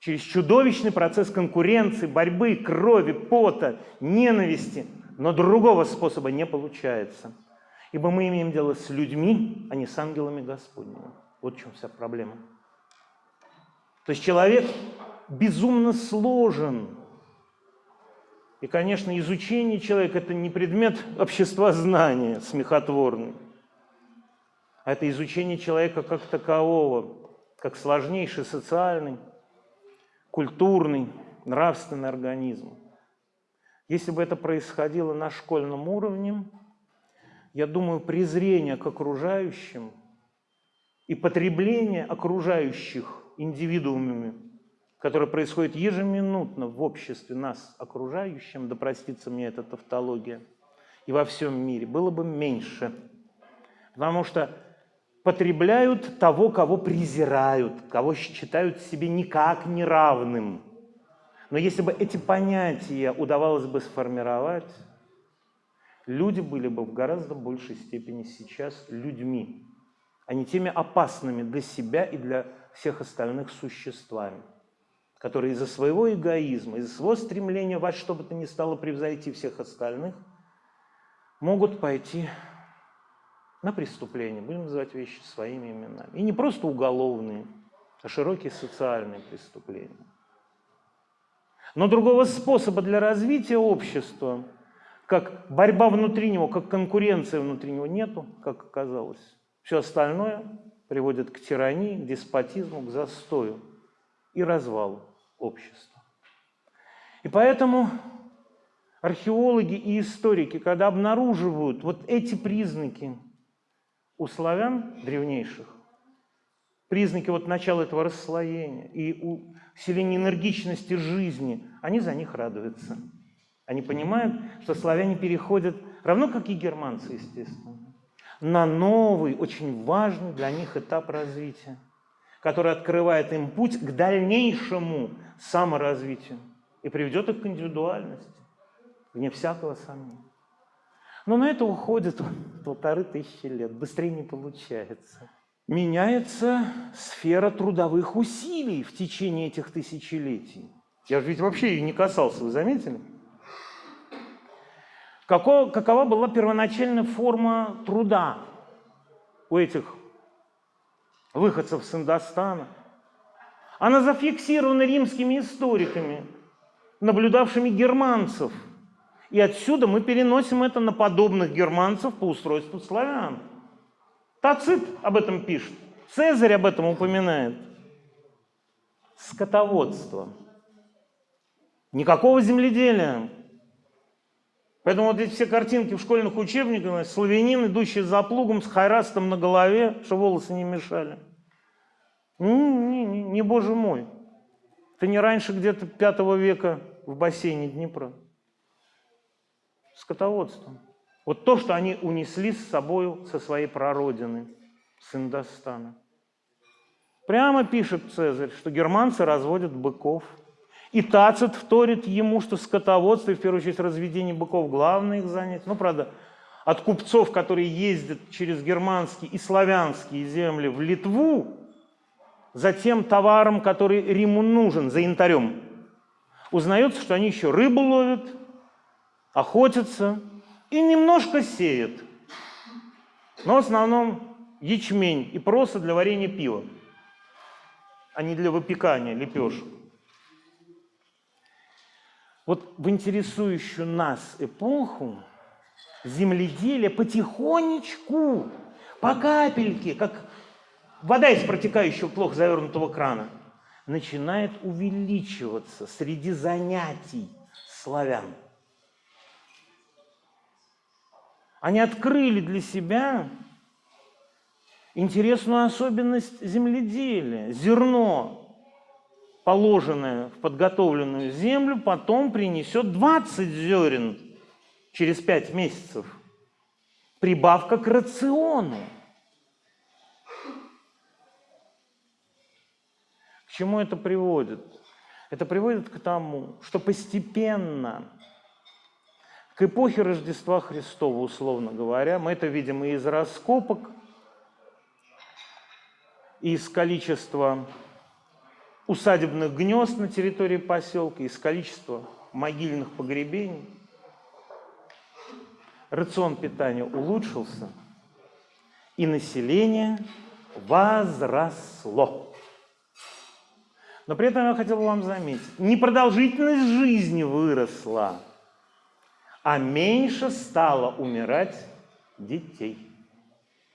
Через чудовищный процесс конкуренции, борьбы, крови, пота, ненависти, но другого способа не получается. Ибо мы имеем дело с людьми, а не с ангелами Господними. Вот в чем вся проблема. То есть человек безумно сложен. И, конечно, изучение человека – это не предмет общества знания смехотворный, это изучение человека как такового, как сложнейший социальный, культурный, нравственный организм. Если бы это происходило на школьном уровне, я думаю, презрение к окружающим и потребление окружающих индивидуумами, которое происходит ежеминутно в обществе нас окружающим, да простится мне эта тавтология, и во всем мире, было бы меньше. Потому что потребляют того, кого презирают, кого считают себе никак неравным. Но если бы эти понятия удавалось бы сформировать, люди были бы в гораздо большей степени сейчас людьми, а не теми опасными для себя и для всех остальных существами, которые из-за своего эгоизма, из-за своего стремления во что бы то ни стало превзойти всех остальных, могут пойти на преступление, будем называть вещи своими именами. И не просто уголовные, а широкие социальные преступления. Но другого способа для развития общества, как борьба внутри него, как конкуренция внутри него, нету, как оказалось. Все остальное приводит к тирании, к деспотизму, к застою и развалу общества. И поэтому археологи и историки, когда обнаруживают вот эти признаки у славян древнейших, признаки вот начала этого расслоения и усиления энергичности жизни, они за них радуются. Они понимают, что славяне переходят, равно как и германцы, естественно, на новый, очень важный для них этап развития, который открывает им путь к дальнейшему саморазвитию и приведет их к индивидуальности, вне всякого сомнения. Но на это уходит полторы тысячи лет, быстрее не получается меняется сфера трудовых усилий в течение этих тысячелетий. Я же ведь вообще ее не касался, вы заметили? Какого, какова была первоначальная форма труда у этих выходцев с Индостана? Она зафиксирована римскими историками, наблюдавшими германцев. И отсюда мы переносим это на подобных германцев по устройству славян. Тацит об этом пишет, Цезарь об этом упоминает. Скотоводство. Никакого земледелия. Поэтому вот эти все картинки в школьных учебниках, славянин, идущий за плугом с хайрастом на голове, что волосы не мешали. Не, не, не, не боже мой. Это не раньше где-то пятого века в бассейне Днепра. Скотоводство. Вот то, что они унесли с собой со своей прародины, с Индостана. Прямо пишет Цезарь, что германцы разводят быков. И Тацит вторит ему, что скотоводство, и в первую очередь разведение быков, главное их занятие. Ну, правда, от купцов, которые ездят через германские и славянские земли в Литву, за тем товаром, который Риму нужен, за янтарем, узнается, что они еще рыбу ловят, охотятся, и немножко сеет. Но в основном ячмень и проса для варенья пива, а не для выпекания лепешек. Вот в интересующую нас эпоху земледелие потихонечку, по капельке, как вода из протекающего плохо завернутого крана, начинает увеличиваться среди занятий славян. Они открыли для себя интересную особенность земледелия. Зерно, положенное в подготовленную землю, потом принесет 20 зерен через 5 месяцев. Прибавка к рациону. К чему это приводит? Это приводит к тому, что постепенно к эпохе Рождества Христова, условно говоря. Мы это видим и из раскопок, и из количества усадебных гнезд на территории поселка, из количества могильных погребений. Рацион питания улучшился, и население возросло. Но при этом я хотел бы вам заметить, непродолжительность жизни выросла – а меньше стало умирать детей.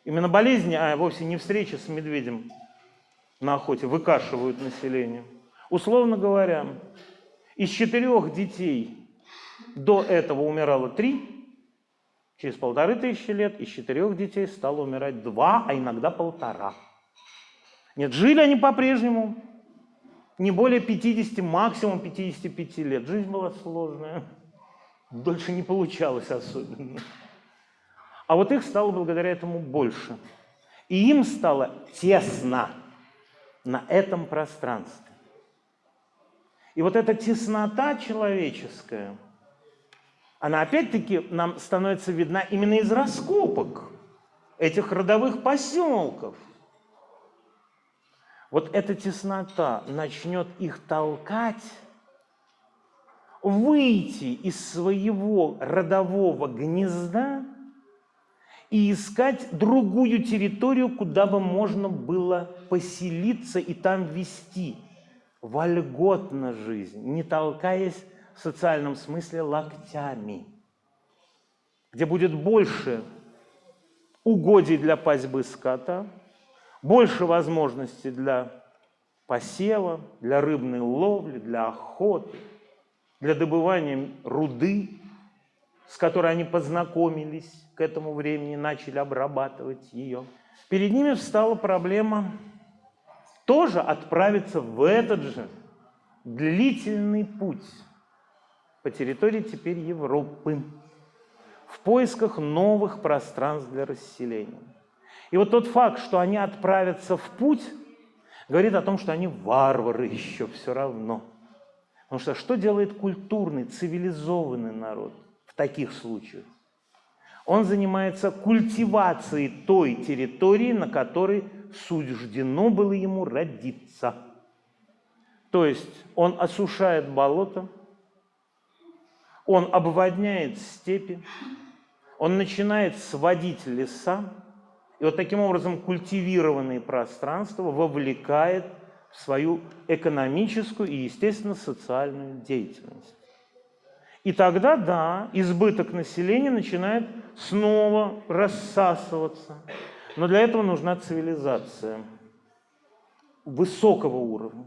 Именно болезни, а вовсе не встреча с медведем на охоте, выкашивают население. Условно говоря, из четырех детей до этого умирало три, через полторы тысячи лет из четырех детей стало умирать два, а иногда полтора. Нет, жили они по-прежнему не более 50, максимум 55 лет. Жизнь была сложная дольше не получалось особенно. А вот их стало благодаря этому больше. И им стало тесно на этом пространстве. И вот эта теснота человеческая, она опять-таки нам становится видна именно из раскопок этих родовых поселков. Вот эта теснота начнет их толкать выйти из своего родового гнезда и искать другую территорию, куда бы можно было поселиться и там вести. Вольготно жизнь, не толкаясь в социальном смысле локтями, где будет больше угодий для пасьбы скота, больше возможностей для посева, для рыбной ловли, для охоты, для добывания руды, с которой они познакомились к этому времени, начали обрабатывать ее. Перед ними встала проблема тоже отправиться в этот же длительный путь по территории теперь Европы в поисках новых пространств для расселения. И вот тот факт, что они отправятся в путь, говорит о том, что они варвары еще все равно. Потому что что делает культурный, цивилизованный народ – в таких случаях. Он занимается культивацией той территории, на которой суждено было ему родиться. То есть он осушает болото, он обводняет степи, он начинает сводить леса, и вот таким образом культивированные пространства вовлекает в свою экономическую и, естественно, социальную деятельность. И тогда, да, избыток населения начинает снова рассасываться. Но для этого нужна цивилизация высокого уровня.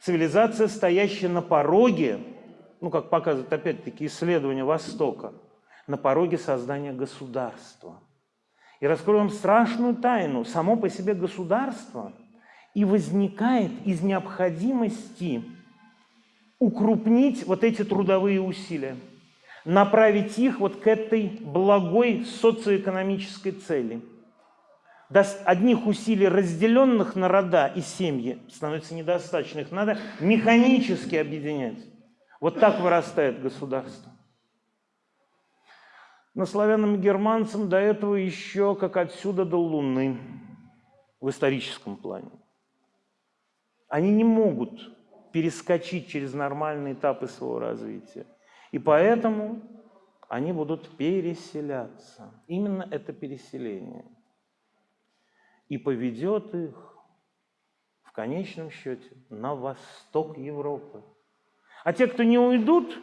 Цивилизация, стоящая на пороге, ну, как показывают опять-таки исследования Востока, на пороге создания государства. И раскрою вам страшную тайну. Само по себе государство и возникает из необходимости укрупнить вот эти трудовые усилия, направить их вот к этой благой социоэкономической цели. Даст одних усилий, разделенных на рода и семьи, становится недостаточно. Их надо механически объединять. Вот так вырастает государство. Но славянам и германцам до этого еще как отсюда до Луны в историческом плане. Они не могут перескочить через нормальные этапы своего развития. И поэтому они будут переселяться. Именно это переселение. И поведет их в конечном счете на восток Европы. А те, кто не уйдут,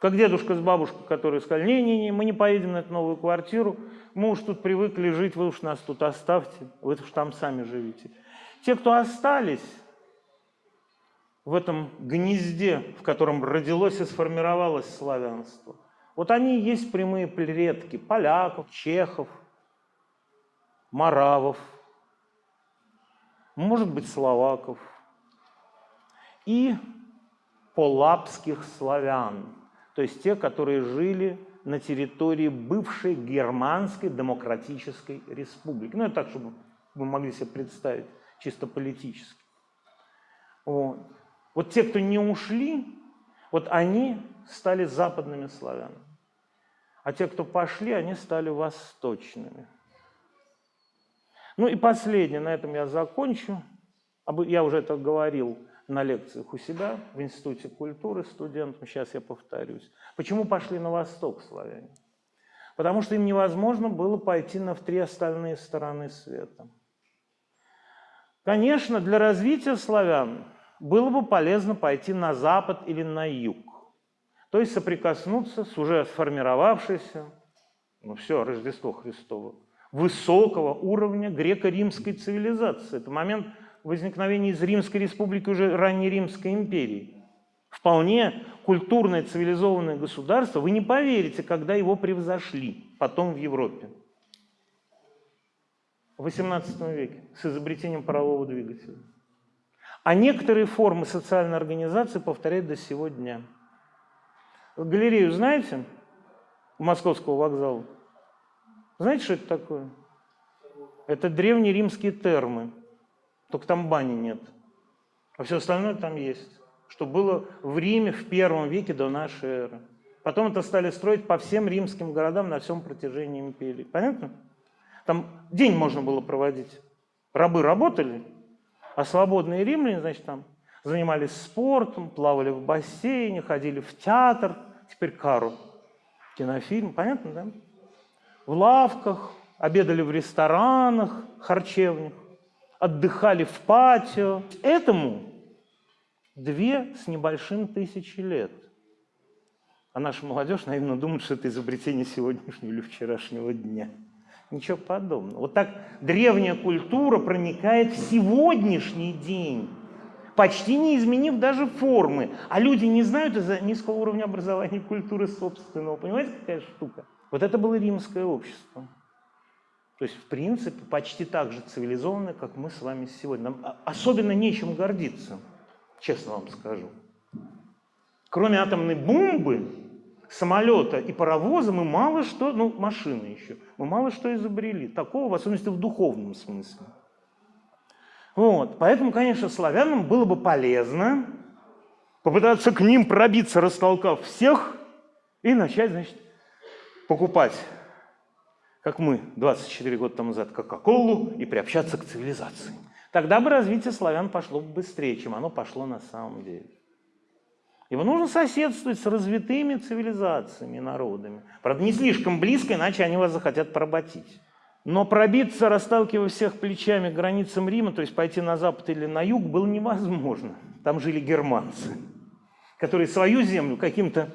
как дедушка с бабушкой, которые сказали, не-не-не, мы не поедем на эту новую квартиру, мы уж тут привыкли жить, вы уж нас тут оставьте, вы уж там сами живите. Те, кто остались, в этом гнезде, в котором родилось и сформировалось славянство. Вот они и есть прямые предки поляков, чехов, маравов, может быть, словаков и полапских славян, то есть те, которые жили на территории бывшей Германской Демократической Республики. Ну, это так, чтобы вы могли себе представить, чисто политически. Вот. Вот те, кто не ушли, вот они стали западными славянами. А те, кто пошли, они стали восточными. Ну и последнее, на этом я закончу. Я уже это говорил на лекциях у себя в Институте культуры студентам, сейчас я повторюсь. Почему пошли на восток славяне? Потому что им невозможно было пойти на три остальные стороны света. Конечно, для развития славян было бы полезно пойти на запад или на юг. То есть соприкоснуться с уже сформировавшейся, ну все, Рождество Христово, высокого уровня греко-римской цивилизации. Это момент возникновения из Римской республики уже ранней Римской империи. Вполне культурное цивилизованное государство, вы не поверите, когда его превзошли потом в Европе. В XVIII веке с изобретением парового двигателя. А некоторые формы социальной организации повторяют до сего дня. Галерею знаете? Московского вокзала. Знаете, что это такое? Это древние римские термы. Только там бани нет. А все остальное там есть. Что было в Риме в первом веке до нашей эры. Потом это стали строить по всем римским городам на всем протяжении империи. Понятно? Там день можно было проводить. Рабы работали, а свободные римляне, значит, там занимались спортом, плавали в бассейне, ходили в театр, теперь кару, кинофильм, понятно, да? в лавках, обедали в ресторанах, харчевнях, отдыхали в патио. Этому две с небольшим тысячи лет. А наша молодежь, наверное, думает, что это изобретение сегодняшнего или вчерашнего дня. Ничего подобного. Вот так древняя культура проникает в сегодняшний день, почти не изменив даже формы. А люди не знают из-за низкого уровня образования культуры собственного. Понимаете, какая штука? Вот это было римское общество. То есть, в принципе, почти так же цивилизованное, как мы с вами сегодня. Нам особенно нечем гордиться, честно вам скажу. Кроме атомной бомбы, самолета и паровоза мы мало что, ну, машины еще, мы мало что изобрели. Такого, в особенности в духовном смысле. Вот. Поэтому, конечно, славянам было бы полезно попытаться к ним пробиться, растолкав всех, и начать, значит, покупать, как мы 24 года тому назад, Кока-Колу и приобщаться к цивилизации. Тогда бы развитие славян пошло бы быстрее, чем оно пошло на самом деле. Его нужно соседствовать с развитыми цивилизациями, народами. Правда, не слишком близко, иначе они вас захотят поработить. Но пробиться, расталкивая всех плечами к границам Рима, то есть пойти на запад или на юг, было невозможно. Там жили германцы, которые свою землю каким-то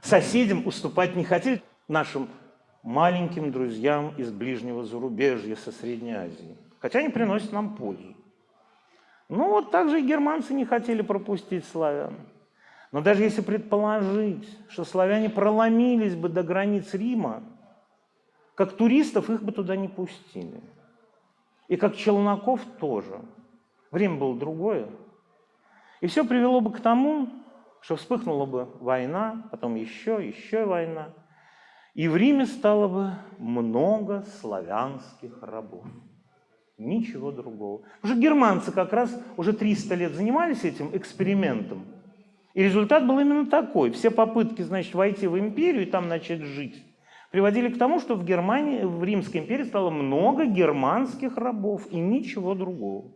соседям уступать не хотели, нашим маленьким друзьям из ближнего зарубежья, со Средней Азии. Хотя они приносят нам пользу. Ну вот так же и германцы не хотели пропустить славян. Но даже если предположить, что славяне проломились бы до границ Рима, как туристов их бы туда не пустили. И как челноков тоже. Время было другое. И все привело бы к тому, что вспыхнула бы война, потом еще, еще война. И в Риме стало бы много славянских рабов. Ничего другого. Уже германцы как раз уже 300 лет занимались этим экспериментом. И результат был именно такой. Все попытки, значит, войти в империю и там начать жить, приводили к тому, что в Германии, в Римской империи стало много германских рабов и ничего другого.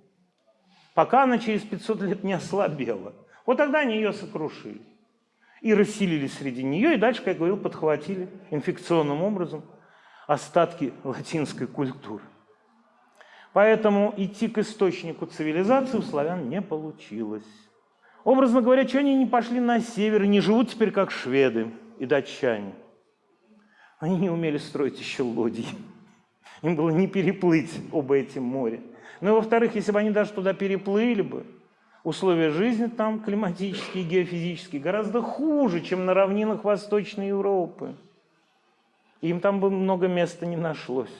Пока она через 500 лет не ослабела. Вот тогда они ее сокрушили. И расселились среди нее, и дальше, как я говорил, подхватили инфекционным образом остатки латинской культуры. Поэтому идти к источнику цивилизации у славян не получилось. Образно говоря, что они не пошли на север и не живут теперь как шведы и датчане? Они не умели строить еще лодии. Им было не переплыть оба эти моря. Ну и во-вторых, если бы они даже туда переплыли бы, условия жизни там климатические, геофизические гораздо хуже, чем на равнинах Восточной Европы. Им там бы много места не нашлось.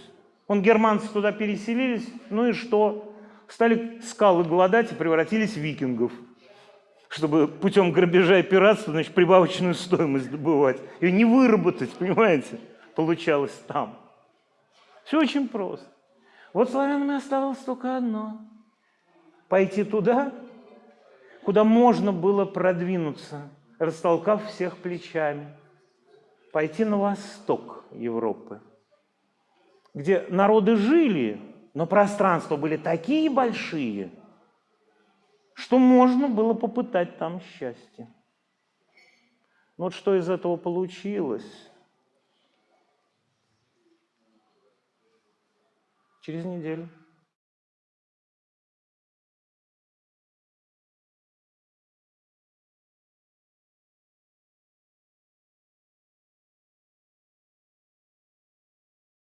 Он германцы туда переселились, ну и что? Стали скалы голодать и превратились в викингов – чтобы путем грабежа и пиратства, значит, прибавочную стоимость добывать. Ее не выработать, понимаете, получалось там. Все очень просто. Вот славянам оставалось только одно. Пойти туда, куда можно было продвинуться, растолкав всех плечами. Пойти на восток Европы, где народы жили, но пространства были такие большие – что можно было попытать там счастье. Но вот что из этого получилось? Через неделю.